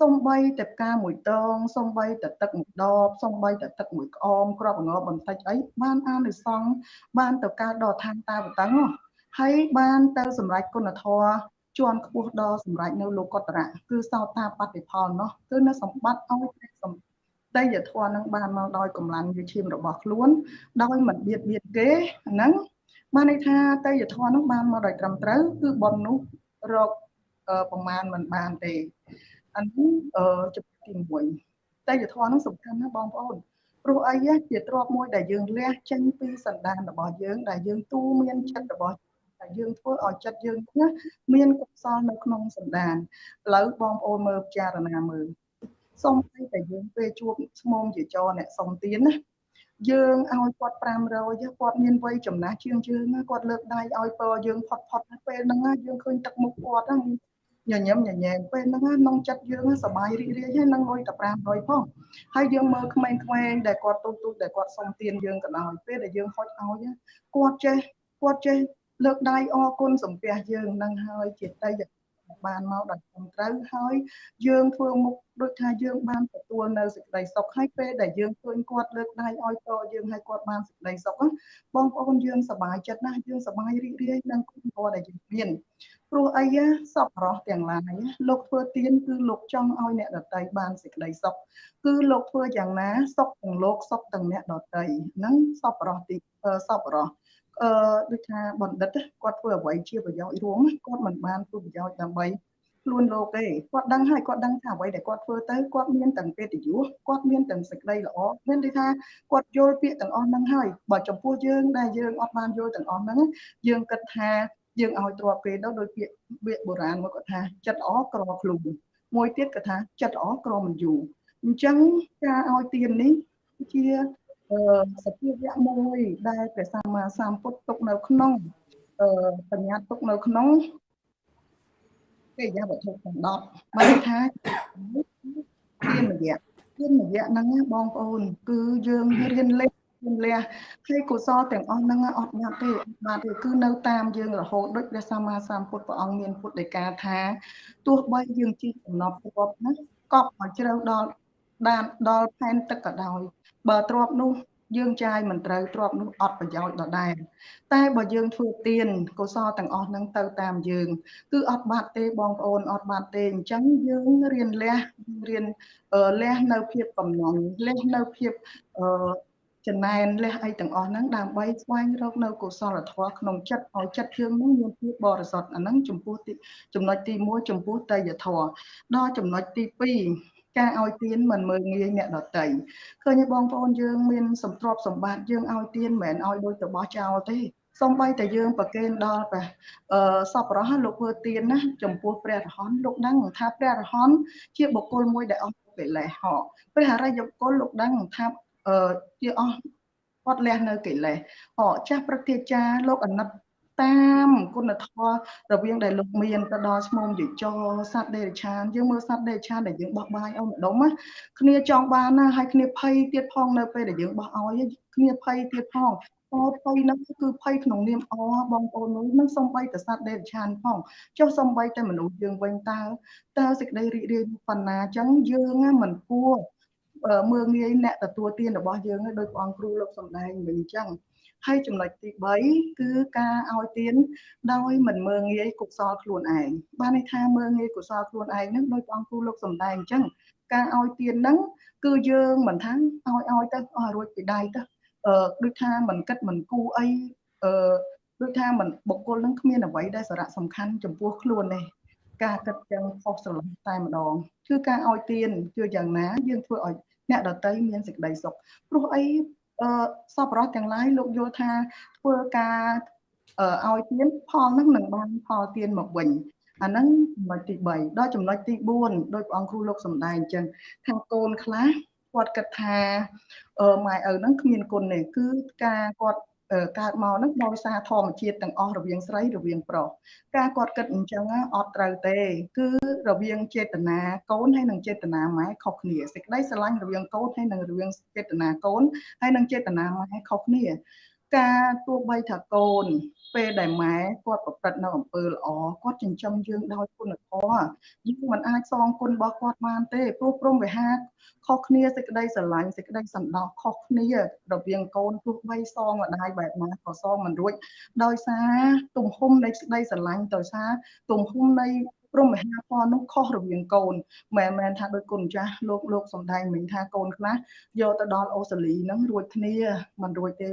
សំបីតែផ្កាមួយតងសំបីតែទឹកមួយដបសំបីតែទឹកមួយក្អមក្របងបន្តិចអីបានអានិសង្ឃបានទៅកើតដល់ឋានតាបតឹងហើយបានទៅសម្រេចគុណធម៌ជាន់ខ្ពស់ដល់សម្រេចនៅលោកតរៈគឺសោតាបតិផលនោះគឺនៅសម្បត្តិឲ្យសម្ដីយធម៌នឹងបានមកដោយកម្លាំងវិឈាមរបស់ខ្លួន ដោយមិនបៀតបៀនគេហ្នឹងបានន័យថាតេយ្យធម៌នោះបានមកដោយត្រឹមត្រូវគឺប៉ុននោះ រកប្រមាណមិនបានទេអានេះចំណុចទី1តេយ្យធម៌នោះសំខាន់ណាស់បងប្អូនព្រោះអីជាទ្របមួយដែលយើងលះចេញពីសន្តានរបស់យើង ដែលយើងទូមានចិត្តរបស់ដែលយើងធ្វើឲ្យចិត្តយើងណាមានកុសលនៅក្នុងសន្តានឥឡូវបងប្អូនមើលពិចារណាមើលសូមឲ្យតែយើងពេលជួបស្មុំជាចរអ្នកសុំទៀនណា យើងឲ្យគាត់500គាត់មានវ័យចំណាស់ជាងយើងគាត់លើកដៃឲ្យពរយើងផុតផុតពេលហ្នឹងយើងឃើញទឹកមុខគាត់ហ្នឹងញញឹមញញែងពេលហ្នឹងក្នុងចិត្តយើងសប្បាយរីករាយហើយនឹងលុយតែ500ផងហើយយើងមើលក្មេងៗដែលគាត់ទូទូដែលគាត់សុំទានយើងក៏ដោយពេលដែលយើងហុចឲ្យគាត់ចេះគាត់ចេះលើកដៃអរគុណសំពះយើងនឹងហើយជាតីយ បានមកដល់ត្រឹមត្រូវហើយយើងធ្វើមុខដូចថាយើងបានទទួលនៅសេចក្តីសុខហើយពេលដែលយើងឃើញគាត់លើកដៃឲ្យតយើងហើយគាត់បានសេចក្តីសុខបងប្អូនយើងសប្បាយចិត្តណាស់យើងសប្បាយរីករាយនឹងគុណធម៌ដែលយើងមានព្រោះអីសពរោះទាំងឡាយលោកធ្វើទៀនគឺលោកចង់ឲ្យអ្នកដតីបានសេចក្តីសុខគឺលោកធ្វើយ៉ាងណាសុខទាំងលោកសុខទាំងអ្នកដតីហ្នឹងសពរោះទីសពរោះ អឺដូចថាបណ្ឌិតគាត់ធ្វើអ្វីជាប្រយោជន៍រួមគាត់មិនបានធ្វើប្រយោជន៍ដើម្បីខ្លួនលោកទេគាត់ដឹងហើយគាត់ដឹងថាអ្វីដែលគាត់ធ្វើទៅគាត់មានទាំងពេទ្យយុគាត់មានទាំងសេចក្តីល្អមានន័យថាគាត់យល់ពាក្យទាំងអស់ហ្នឹងហើយបើចំពោះយើងដែលយើងអត់បានយល់ទាំងអស់ហ្នឹងយើងគិតថាយើងឲ្យទ្រពគេទៅដោយពាក្យវាបុរាណមកគាត់ថាចិត្តល្អក្រខ្លួនមួយទៀតគាត់ថាចិត្តល្អក្រមិនយូរអញ្ចឹងការឲ្យទាននេះជា សភាវៈមួយដែលព្រះសម្មាសម្ពុទ្ធទុកនៅក្នុងបញ្ញាទុកនៅក្នុងកិរិយាវត្ថុទាំង10បានថាទានរយៈទានរយៈហ្នឹងបងប្អូន គឺយើងរៀនលេខជំលះហើយកុសលទាំងអស់ហ្នឹងអត់បាត់ទេបាទទេគឺនៅតាមយើងរហូតដូចព្រះសម្មាសម្ពុទ្ធព្រះអង្គមានពុទ្ធដីកាថាទោះបីយើងជិះដំណប់ទ្របណាកប់មកជ្រៅដល់ដានដល់ផែនទឹកក៏ដោយ បើទ្របនោះយើងចាយមិនត្រូវទ្របនោះអត់ប្រយោជន៍ដដែលតែបើយើងធ្វើទៀនកុសលទាំងអស់ហ្នឹងទៅតាមយើង គឺអត់បាត់ទេបងប្អូនអត់បាត់ទេអញ្ចឹងយើងរៀនលះរៀនលះនៅភាពកំណត់លះនៅភាពអឺចំណែនលះអីទាំងអស់ហ្នឹងដើម្បីស្វែងរកនៅកុសលធម៌ក្នុងចិត្តឲ្យចិត្តយើងនឹងមានភាពបរិសុទ្ធអាហ្នឹងចំពោះទីចំណុចទី1ចំពោះតេយ្យធម៌ដល់ចំណុចទី2 ការឲ្យទានមិនមើលងាយអ្នកដតីឃើញបងប្អូនយើងមានសម្ទ្រព្យសម្បត្តិយើងឲ្យទានមិនមែនឲ្យដូចទៅបោះចោលទេសំបីតែយើងប្រកេនដល់ព្រះអឺសពរោះលោកធ្វើទានណាចំពោះព្រះរហន្តលោកដឹងថាព្រះរហន្តជាបុគ្គលមួយដែលអស់កិលេសហកព្រះអរិយបុគ្គលលោកដឹងថាអឺជាអស់គាត់លះនៅកិលេសអចាស់ព្រឹទ្ធាចារ្យលោកអណិត តាមគុណធម៌រវាងដែលលោកមានទៅដល់ឈ្មោះយេចោសត្វដេរឆានយើងមើលសត្វដេរឆានដែលយើងបោះបាយអោម្ដុំណាគ្នាចង់បានណាហើយគ្នាភ័យទៀតផងនៅពេលដែលយើងបោះឲ្យគ្នាភ័យទៀតផងតភ័យនោះគឺភ័យក្នុងនាមអបងប្អូននោះនឹងសំបីតសត្វដេរឆានផងចុះសំបីតែមនុស្សយើងវិញតើតើសេចក្តីរីករាយប៉ុណ្ណាអញ្ចឹងយើងមិនគួរមើងងាយអ្នកទទួលទានរបស់យើងដោយព្រះអង្គគ្រូលោកសំដែងវិញអញ្ចឹង ហើយចំណុចទី3គឺការឲ្យទានដោយមិនមើងងាយកុសលខ្លួនឯងបានន័យថាមើងងាយកុសលខ្លួនឯងនឹងដោយព្រះអង្គគ្រូលោកសំដែងអញ្ចឹងការឲ្យទានហ្នឹងគឺយើងមិនថាឲ្យឲ្យទៅអស់រួចពីដៃទៅអឺដូចថាមិនគិតមិនគូអីអឺដូចថាមិនបុគ្គលនឹងគ្មានអ្វីដែលសារៈសំខាន់ចំពោះខ្លួនទេការគិតទាំងខុសស្រឡំតែម្ដងគឺការឲ្យទានគឺយ៉ាងណាយើងធ្វើឲ្យអ្នកដតីមានសេចក្តីសុខព្រោះអីអឺ សពរស់ទាំងឡាយលោកយល់ថាធ្វើការឲ្យទានផលនឹងនឹងបានផលទានមកវិញអាហ្នឹងចំណុចទី3ដល់ចំណុចទី4ដោយព្រះអង្គគ្រូលោកសំដែងអញ្ចឹងថាកូនខ្លះគាត់គិតថាអឺម៉ែឪហ្នឹងគ្មានគុណទេគឺការគាត់ កើតមកហ្នឹងដោយសារធម្មជាតិទាំងអស់រវាងស្រីរវាងប្រុសការគាត់គិតអញ្ចឹងអត់ត្រូវទេ គឺរវាងចេតនាកូនហើយនិងចេតនាម៉ែខុសគ្នាសេចក្តីស្រឡាញ់រវាងកូនហើយនិងរវាងចេតនាកូនហើយនិងចេតនាម៉ែខុសគ្នា ការទោះបីថាកូន ពេលដែលម៉ែគាត់ប្រព្រឹត្តនៅអំពើល្អគាត់ចិញ្ចឹមយើងដោយគុណធម៌យើងមិនអាចសងគុណរបស់គាត់បានទេព្រោះព្រមវិហារខុសគ្នាសេចក្តីស្រឡាញ់សេចក្តីសន្តោសខុសគ្នារវាងកូនទោះបីសងម្ដាយបែបណាក៏សងមិនរួចដោយសារទំហំនៃសេចក្តីស្រឡាញ់ដោយសារទំហំនៃព្រមមហាពណ៌នោះខុសរវាងកូនមិនមែនថាដោយគុណចាស់លោកលោកសំដែងមិញថាកូនខ្លះយកទៅដល់អូស្ត្រាលីហ្នឹងរួចគ្នាមិនរួចទេ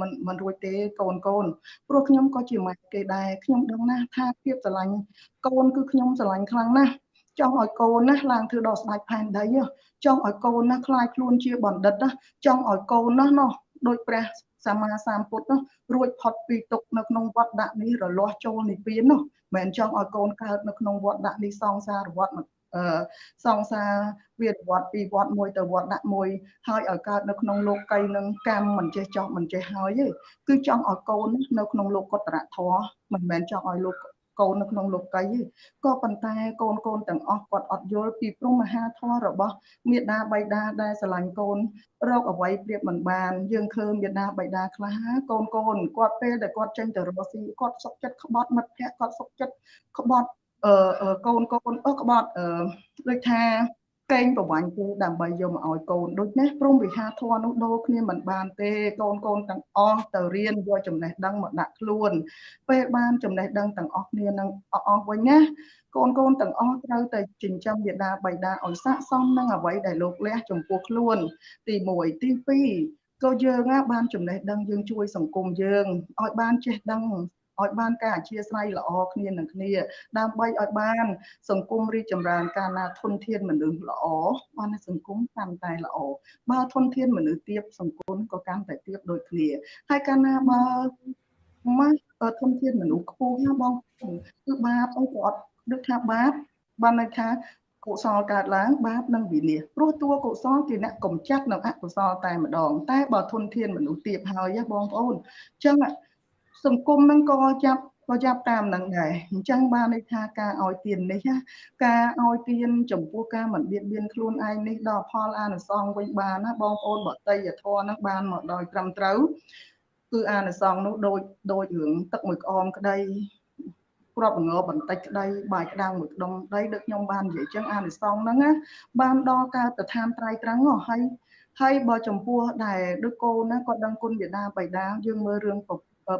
មិនមិនរួចទេកូនកូនព្រោះខ្ញុំក៏ជាម៉ែគេដែរខ្ញុំដឹងណាស់ថាភាពស្រឡាញ់កូនគឺខ្ញុំស្រឡាញ់ខ្លាំងណាស់ចង់ឲ្យកូនណាឡើងធ្វើដល់ស្ដេចផែនដីចង់ឲ្យកូនណាខ្លាយខ្លួនជាបណ្ឌិតណាចង់ឲ្យកូនណានោះដោយព្រះសម្មាសម្ពុទ្ធនោះរួចផុតពីទុកនៅក្នុងវត្តដាក់នេះរលាស់ចូលនិព្វាននោះមិនចង់ឲ្យកូនកើតនៅក្នុងវត្តដាក់នេះសង្សារវត្ត សង្សារវាវត្តពីវត្តមួយទៅវត្តដាក់មួយហើយឲ្យកើតនៅក្នុងលោកីនឹងកម្មមិនចេះចោះមិនចេះហើយទេគឺចង់ឲ្យកូននៅក្នុងលោកកុត្តរធម៌មិនមែនចង់ឲ្យលោកកូននៅក្នុងលោកីទេក៏ប៉ុន្តែកូនកូនទាំងអស់គាត់អត់យល់ពីព្រំមហាធម៌របស់មេដាបៃតាដែលស្រឡាញ់កូនរកអ្វីប្រៀបមិនបានយើងឃើញមេដាបៃតាខ្លះកូនកូនគាត់ពេលដែលគាត់ចេញទៅរកស៊ីគាត់សុខចិត្តក្បត់មិត្តភ័ក្តិគាត់សុខចិត្តក្បត់ អឺកូនកូនអឺក្បត់អឺដូចថាកេងប្រវាញ់គេដើម្បីយកមកឲ្យកូនដូចនេះព្រមវិហារធននោះដូរគ្នាមិនបានទេកូនកូនទាំងអស់ទៅរៀនយកចំណេះដឹងមកដាក់ខ្លួន ពេលបានចំណេះដឹងទាំងអស់គ្នានឹងអស់វិញណាកូនកូនទាំងអស់ត្រូវតែចិញ្ចឹមមេដាបៃតាឲ្យស័ក្តិសមនឹងអ្វីដែលលោកលះចំពោះខ្លួន ទី1ទី2ក៏យើងបានចំណេះដឹងយើងជួយសង្គមយើងឲ្យបានចេះដឹង ឲ្យបានការអធិស្ឋានល្អគ្នានឹងគ្នា ដើម្បីឲ្យបាន សង្គមរីកចម្រើនកាលណាធនធានមនុស្សល្អបានសង្គមកាន់តែល្អបើធនធានមនុស្សទាបសង្គមក៏កាន់តែទាបដូចគ្នាហើយកាលណាបើមកធនធានមនុស្សខ្ពស់ណាបងគឺបាបអីក៏អត់ដូចថាបាបបានន័យថាកុសលកើតឡើងបាបនឹងវិនាសព្រោះតួកុសលជាអ្នកកំចាត់នៅអកុសលតែម្ដង តែបើធនធានមនុស្សទាបហើយបងប្អូនអញ្ចឹង សង្គមហ្នឹងក៏ចាប់ក៏ចាប់តាមនឹងដែរអញ្ចឹងបានន័យថាការឲ្យទាននេះការឲ្យទានចំពោះការមិនបៀតបៀនខ្លួនឯងនេះដល់ផលអានិសង្សវិញបានណាបងប្អូនបតីយធម៌ហ្នឹងបានមកដោយត្រឹមត្រូវគឺអានិសង្សនោះដូចដូចរឿងទឹកមួយក្អមក្តីគ្រាប់ងបន្តិចក្តីបាយក្តាំងមួយក្ដុំក្តីដូចខ្ញុំបាននិយាយចឹងអានិសង្សហ្នឹងណាបានដល់កើតទៅឋានត្រៃត្រង់ហើយហើយបើចំពោះដែលដូចកូនណាគាត់ដឹងគុណវិដាបៃតាយើងមើលរឿង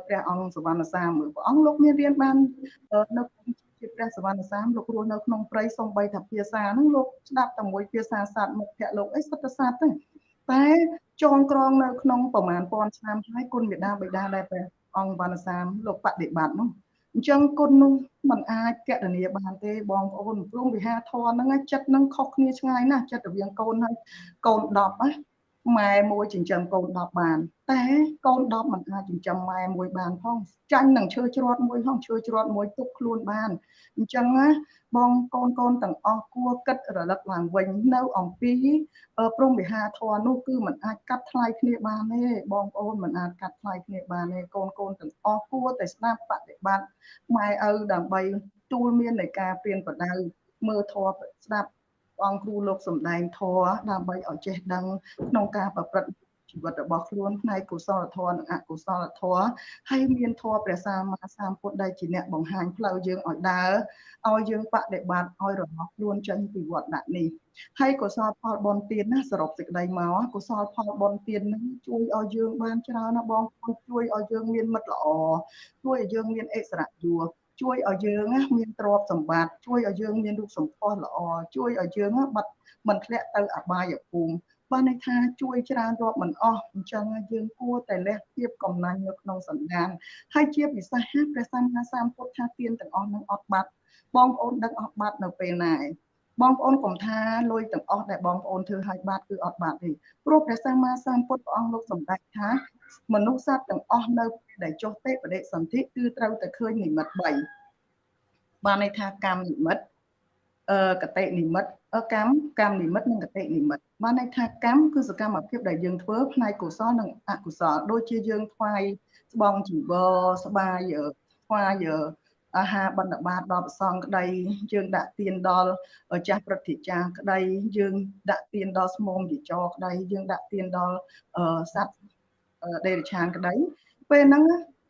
ព្រះអង្គសវណ្ណសាមព្រះអង្គលោកមានរៀនបាននៅជាព្រះសវណ្ណសាមលោករស់នៅក្នុងព្រៃសំបីថាភាសាហ្នឹងលោកស្ដាប់តែមួយភាសាសត្វមុខភៈលោកអីសុទ្ធសត្វទេតែចងក្រងនៅក្នុងប្រមាណពាន់ឆ្នាំហើយគុណមេដាបិតាដែលព្រះអង្គវណ្ណសាមលោកបដិបត្តិនោះអញ្ចឹងគុណនោះมันអាចកណនីបានទេបងប្អូនព្រមវិហារធនហ្នឹងចិត្តហ្នឹងខុសគ្នាឆ្ងាយណាស់ចិត្តរវាងកូនហើយកូន10ណា ម៉ែមួយចិញ្ចឹមកូន10បាន តែកូន10មិនអាចចិញ្ចឹមម៉ែមួយបានផងចាញ់នឹងឈើជ្រត់មួយផងឈើជ្រត់មួយទុកខ្លួនបានអញ្ចឹងណាបងកូនកូនទាំងអស់គួរគិតរលឹកឡើងវិញនៅអំពីព្រំវិហារធរនោះគឺมันអាចកាត់ថ្លៃគ្នាបានទេបងប្អូនมันអាចកាត់ថ្លៃគ្នាបានទេកូនកូនទាំងអស់គួរតែស្ដាប់បប្រតិបត្តិម៉ែឪដើម្បីទួលមាននៃការពៀនប្រដៅមើលធរស្ដាប់ អង្គគ្រូលោកសំដែងធរដើម្បីឲ្យចេះដឹងក្នុងការប្រព្រឹត្តជីវិតរបស់ខ្លួនផ្នែកកុសលធម៌និងអកុសលធម៌ហើយមានធម៌ព្រះសម្មាសម្ពុទ្ធដែលជាអ្នកបង្ហាញផ្លូវយើងឲ្យដើរឲ្យយើងបដិបត្តិឲ្យរហ័សខ្លួនចេញពីវត្តដាក់នេះហើយកុសលផលបុណ្យទានណាសរុបសេចក្តីមកកុសលផលបុណ្យទាននឹងជួយឲ្យយើងបានច្រើនណាបងប្អូនជួយឲ្យយើងមានមិត្តល្អជួយឲ្យយើងមានអិសរៈយួរ ជួយឲ្យយើងមានទ្រព្យសម្បត្តិជួយឲ្យយើងមានរូបសម្ផស្សល្អជួយឲ្យយើងបាត់មិនធ្លាក់ទៅអបាយភូមិបានន័យថាជួយច្រើនរាប់មិនអស់អញ្ចឹងយើងគួរតែលះភាពកំណាញ់នៅក្នុងសន្តានហើយជាពិសេសព្រះសម្មាសម្ពុទ្ធថាទានទាំងអស់នឹងអត់បាត់បងប្អូនដឹកអស់បាត់នៅពេលណាឯងបងប្អូនកុំថាលុយទាំងអស់ដែលបងប្អូនធ្វើឲ្យបាត់គឺអត់បាត់ទេព្រោះព្រះសម្មាសម្ពុទ្ធព្រះអង្គលោកសម្ដែងថា មនុស្សសត្វទាំងអស់នៅដែលចុះទេបដិសន្ធិគឺត្រូវតែឃើញនិមិត្ត3បានន័យថាកម្មនិមិត្តអឺកតិនិមិត្តកម្មកម្មនិមិត្តនិងកតិនិមិត្តបានន័យថាកម្មគឺសកម្មភាពដែលយើងធ្វើផ្នែកកុសលនិងអកុសលដូចជាយើងថ្វាយស្បង់ជីវរស្បាយថ្វាយអាហារបណ្ឌបាតដល់ប្រសងក្តីយើងដាក់ទៀនដល់ចាស់ព្រឹទ្ធាចារ្យក្តីយើងដាក់ទៀនដល់ស្មុំយចរក្តីយើងដាក់ទៀនដល់សត្វ ដេរឆានក្តីពេលហ្នឹង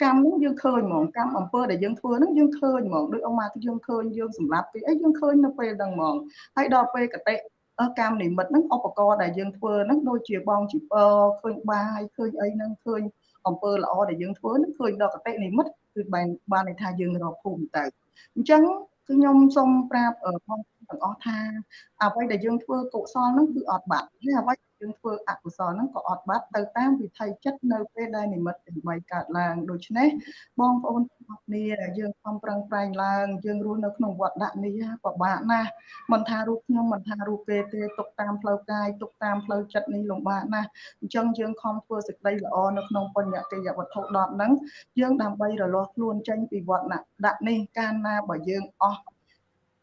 កម្មហ្នឹងយើងឃើញហ្មងកម្មអំពើដែលយើងធ្វើហ្នឹងយើងឃើញហ្មងដូចអង្គមកយើងឃើញយើងសម្រាប់គេអីយើងឃើញនៅពេលហ្នឹងហ្មងហើយដល់ពេលកតិកម្មនិមិត្តហ្នឹងឧបករណ៍ដែលយើងធ្វើហ្នឹងដូចជាបងជីពឃើញបាយឃើញអីហ្នឹងឃើញអំពើល្អដែលយើងធ្វើហ្នឹងឃើញដល់កតិនិមិត្តគឺបានបានន័យថាយើងរកភូមិទៅអញ្ចឹងគឺខ្ញុំសូមប្រាប់បងទាំងអស់ថាអ្វីដែលយើងធ្វើកុសលហ្នឹងគឺអត់បាត់ហើយអ្វី យើងធ្វើអកុសលហ្នឹងក៏អត់បាត់ទៅតាមវិថីចិត្តនៅពេលដែលនិមិត្តទាំង3កើតឡើងដូច្នេះបងប្អូនទាំងអស់គ្នាយើងខំប្រឹងប្រែងឡើងយើងរស់នៅក្នុងវត្តដាក់នេះពិបាកណាស់មិនថារូបខ្ញុំមិនថារូបគេទេទុកតាមផ្លូវកាយទុកតាមផ្លូវចិត្តនេះលំបាកណាស់អញ្ចឹងយើងខំធ្វើសេចក្តីល្អនៅក្នុងបញ្ញកិយវត្ថុ10ហ្នឹងយើងដើម្បីរលាស់ខ្លួនចេញពីវត្តដាក់នេះកាលណាបើយើងអស់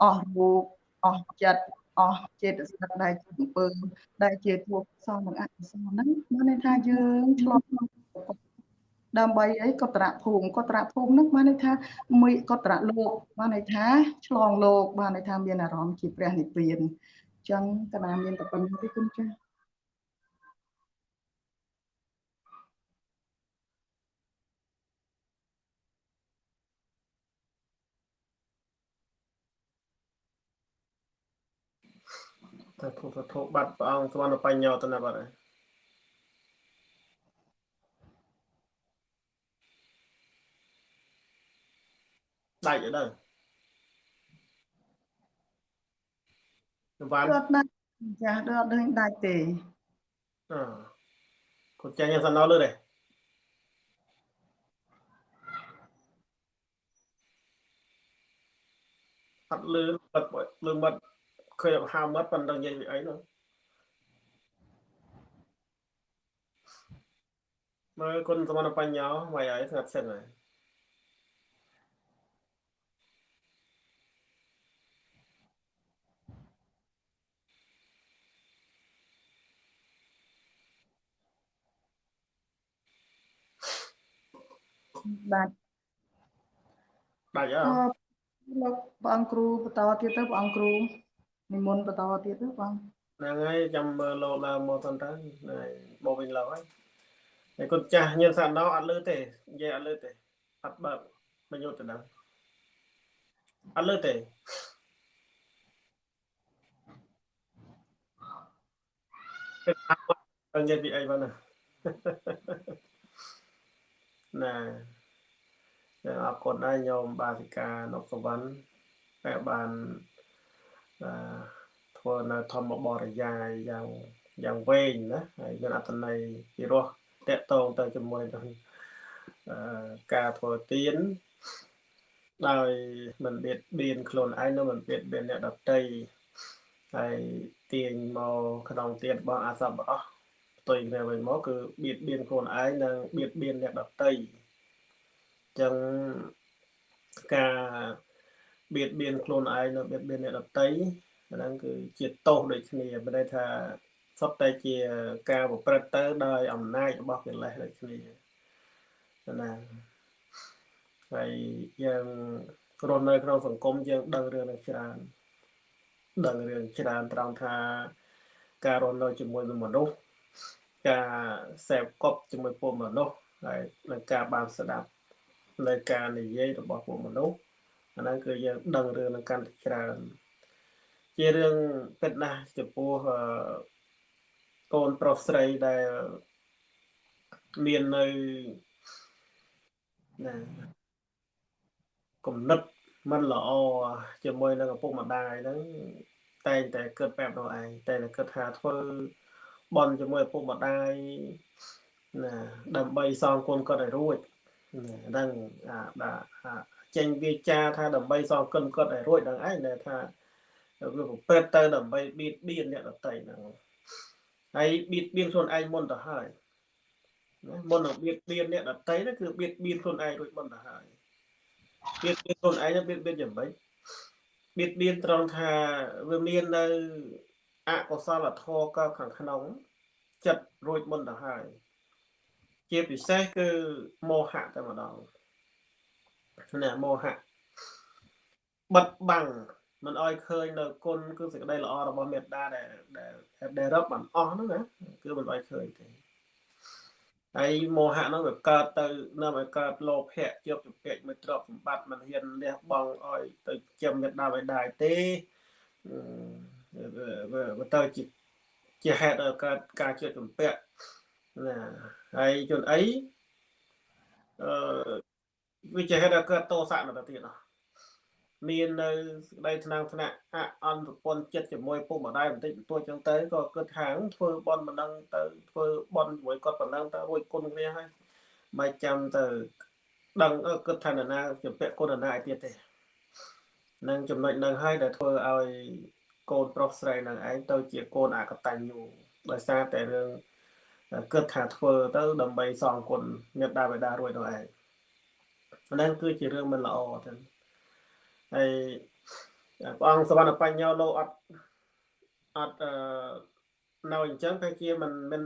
អស់រូបអស់ចិត្ត អស់ចេតសិកដែលជាអំពើដែលជាទួកសលនិងអកុសលហ្នឹងមានន័យថាយើងឆ្លងដើម្បីអីកតរៈភូមិកតរៈភូមិហ្នឹងបានន័យថាមួយកតរៈលោកបានន័យថាឆ្លងលោកបានន័យថាមានអារម្មណ៍ជាព្រះនិព្វានអញ្ចឹងកណាមានតែប៉ុណ្្នេះទេគុណចាស់ តែធុសធុបាត់ព្រះអង្គស្មនបញ្ញោទៅណាបាត់ហើយដាច់ទៅដល់វ៉ាន់គាត់ដាច់ចាស់ដល់អត់ដឹងដាច់ទេអឺគាត់ចាញ់សណោលើទេអត់លឺបាត់លឺបាត់ ឃើញហៅមាត់ប៉ុន្តែនិយាយពីអីនោះមើលគុណសមនបញ្ញោមកហើយស្ងាត់សិនហើយបាទបាទអើលោកបងគ្រូបន្តទៀតទៅបងគ្រូ និមន្តបន្តទៀតទៅបងហ្នឹងហើយចាំមើលលោឡើងមកទៅទៅហ្នឹងបោវិញឡោហើយតែគាត់ចាស់ញៀនសាណោអត់លឺទេនិយាយអត់លឺទេអត់បើកបញ្ញុតទៅដឹងអត់លឺទេទៅនិយាយពីអីបងណាណាអរគុណដែរញោមបាសិកានុកសវណ្ណតែបានអឺ ធ្វើនៅធម្មបរិយាយយ៉ាងយ៉ាងវែងណាហើយមានអត្ថន័យពិរោះតកតងទៅជាមួយនឹងអឺការធ្វើទៀនដោយមិនបៀតបៀនខ្លួនឯងនិងមិនបៀតបៀនអ្នកដទៃហើយទាញមកក្នុងទៀនរបស់អសប្បុរសផ្ទុយគ្នាវិញមកគឺបៀតបៀនខ្លួនឯងនិងបៀតបៀនអ្នកដទៃអញ្ចឹងការ បៀតបៀនខ្លួនឯងនិងបៀតបៀនអ្នកដទៃហ្នឹងគឺជាទោសដូចគ្នាមិនន័យថាសុទ្ធតែជាការប្រព្រឹត្តទៅដោយអំណាចរបស់កិលេសដូចគ្នាណាហើយយើងរស់នៅក្នុងសង្គមយើងដឹងរឿងនឹងច្រើនដឹងរឿងច្រើនត្រង់ថាការរស់នៅជាមួយនឹងមនុស្សការសេពគប់ជាមួយពួកមនុស្សហើយនឹងការបានស្ដាប់នៅការនិយាយរបស់ពួកមនុស្ស អាហ្នឹងគឺយើងដឹងរឿងនឹងកាន់តែច្រើន ជារឿងពិតណាស់ចំពោះកូនប្រុសស្រីដែលមាននៅណាគំនិតមិនល្អជាមួយនឹងឪពុកម្ដាយហ្នឹងតែងតែគិតបែបនោះឯងតែតែគិតថាធ្វើបន់ជាមួយឪពុកម្ដាយណាដើម្បីសងគុណគាត់ឲ្យរួចហ្នឹងអាបាទ ចេញវាចាថាដើម្បីសងគុណគាត់ឲ្យរួចហ្នឹងឯងដែលថាវាប្រព្រឹត្តទៅដើម្បីបៀតបៀនអ្នកដទៃហ្នឹងហើយបៀតបៀនខ្លួនឯងមុនទៅហើយណាមុននឹងបៀតបៀនអ្នកដទៃហ្នឹងគឺបៀតបៀនខ្លួនឯងរួចមុនទៅហើយបៀតបៀនខ្លួនឯងបៀតបៀនយ៉ាងម៉េចបៀតបៀនត្រង់ថាវាមាននៅអកុសលធម៌ក៏ខាងក្នុងចិត្តរួចមុនទៅហើយជាពិសេសគឺមោហៈតែម្ដង ណាមោហៈបិទបាំងមិនអោយឃើញនៅគុណគឺសេចក្តីល្អរបស់មេត្តាដែលដែលដែលរឹបបានអស់ហ្នឹងណាគឺមិនអោយឃើញទេហើយមោហៈហ្នឹងវាកើតទៅនាំឲ្យកើតលោភៈជាប់ជំពាក់មួយទ្រព្យសម្បត្តិមិនហ៊ានលះបង់ឲ្យទៅចាំមេត្តាបិតាទេវាទៅជាជាហេតុឲ្យកើតការជាប់ជំពាក់ណាហើយជនអីអឺ វាជាហេតុឲ្យកើតតោសៈនៅទៅទៀតណាមាននៅសេចក្តីថ្នាំងថ្នាក់អអន្តពន្ធចិត្តជាមួយពុកម្ដាយបន្តិចបន្តួចចឹងទៅក៏គិតថាធ្វើបន់ប៉ុណ្ណឹងទៅធ្វើបន់ជាមួយគាត់ប៉ុណ្ណឹងទៅរួចគុណគ្នាហើយមិនចាំទៅដឹងគិតថានរណាជាពាក់គុណនរណាឯទៀតទេនឹងចំណុចនឹងហើយដែលធ្វើឲ្យកូនប្រុសស្រីនឹងឯងទៅជាកូនអកតញ្ញូដោយសារតែរឿងគិតថាធ្វើទៅដើម្បីសងគុណមេត្តាបិតារួចនោះឯង ហ្នឹងគឺជារឿងមិនល្អទេហើយព្រះអង្គសវណ្ណបញ្ញោលោកអត់អត់អឺនៅអញ្ចឹងតែជាមិនមិន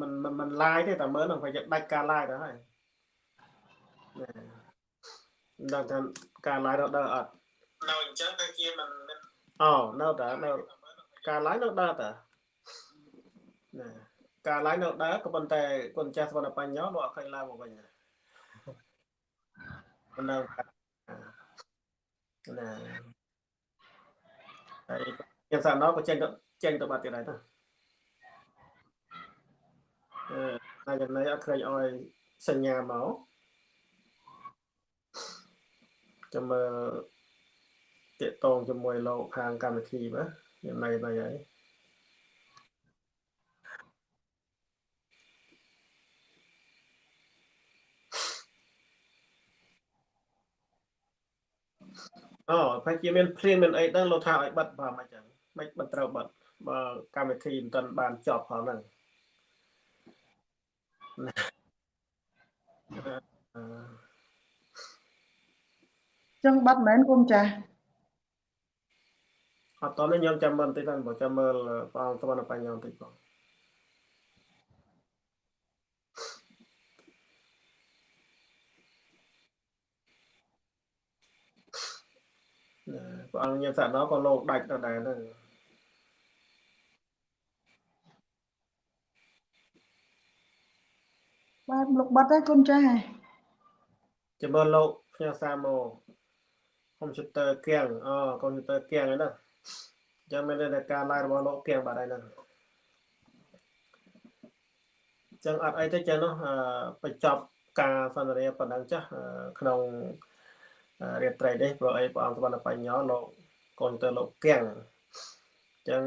មិនមិនឡាយទេតែមើលនឹងប្រយ័ត្នដាច់ការឡាយទៅហើយដល់ថាការឡាយដល់ដល់អត់នៅអញ្ចឹងតែជាមិនអូនៅតែនៅការឡាយនៅដល់តាណាការឡាយនៅដើក៏ប៉ុន្តែគុណចាស់សវណ្ណបញ្ញោលោកអត់ឃើញឡើងមកវិញណា នៅណាហើយយ៉ាងសាណោក៏ចេញទៅចេញទៅបាត់ទៀតហើយណាអឺតែចំណៃអត់ឃើញឲ្យសញ្ញាមកចាំមើលតេតងជាមួយលោកខាងកម្មវិធីបាទយ៉ាងណៃណៃហើយ អូប្រហែលជាមានព្រៀងមានអីដឹងលោកថាឲ្យបិទបើមិនចឹងមិនមិនត្រូវបិទបើកម្មវិធីមិនទាន់បានចប់ផងហ្នឹងចឹងបាត់មែនគុំចាស់អត់តនេះខ្ញុំចាំមើលបន្តិចហ្នឹងបើចាំមើលបងស្វណ្ណបញ្ញាបន្តិចបង ព្រះអង្គញាតិសណោក៏លោកដាច់ទៅដែរហ្នឹងបាទលោកបាត់ហើយកូនចាស់ចាំមើលលោកផ្ញើសារមកកុំព្យូទ័រគៀងអូកុំព្យូទ័រគៀងហ្នឹងណាចាំមានតែការ live របស់លោកគៀងបាត់ហើយហ្នឹងចឹងអត់អីទេចឹងនោះបញ្ចប់ការសន្ទនាប៉ុណ្ណឹងចាស់ក្នុង រាត្រីនេះព្រោះអីព្រះអង្គសវណ្ណបញ្ញោលោកកូនទៅលោកកៀងចឹង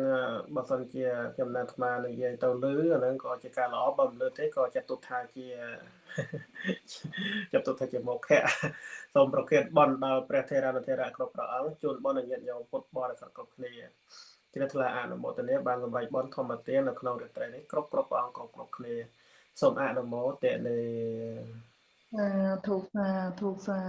បើសិនជាចំណាត់អាត្មានិយាយទៅលឺអាហ្នឹងក៏ជាការល្អបើមិនលឺទេក៏ចាត់ទុកថាជាចាត់ទុកថាជាមុខៈសូមប្រកាសបន់ដល់ព្រះថេរានុថេរៈគ្រប់ព្រះអង្គជូនបន់ញាតិញោមពុទ្ធបរិស័ទគ្រប់គ្នាជ្រះថ្លាអនុមោទនាបានសម្រេចបនធម្មទាននៅក្នុងរាត្រីនេះគ្រប់គ្រប់ព្រះអង្គគ្រប់គ្រប់គ្នាសូមអនុមោទនាសាធុសាធុសា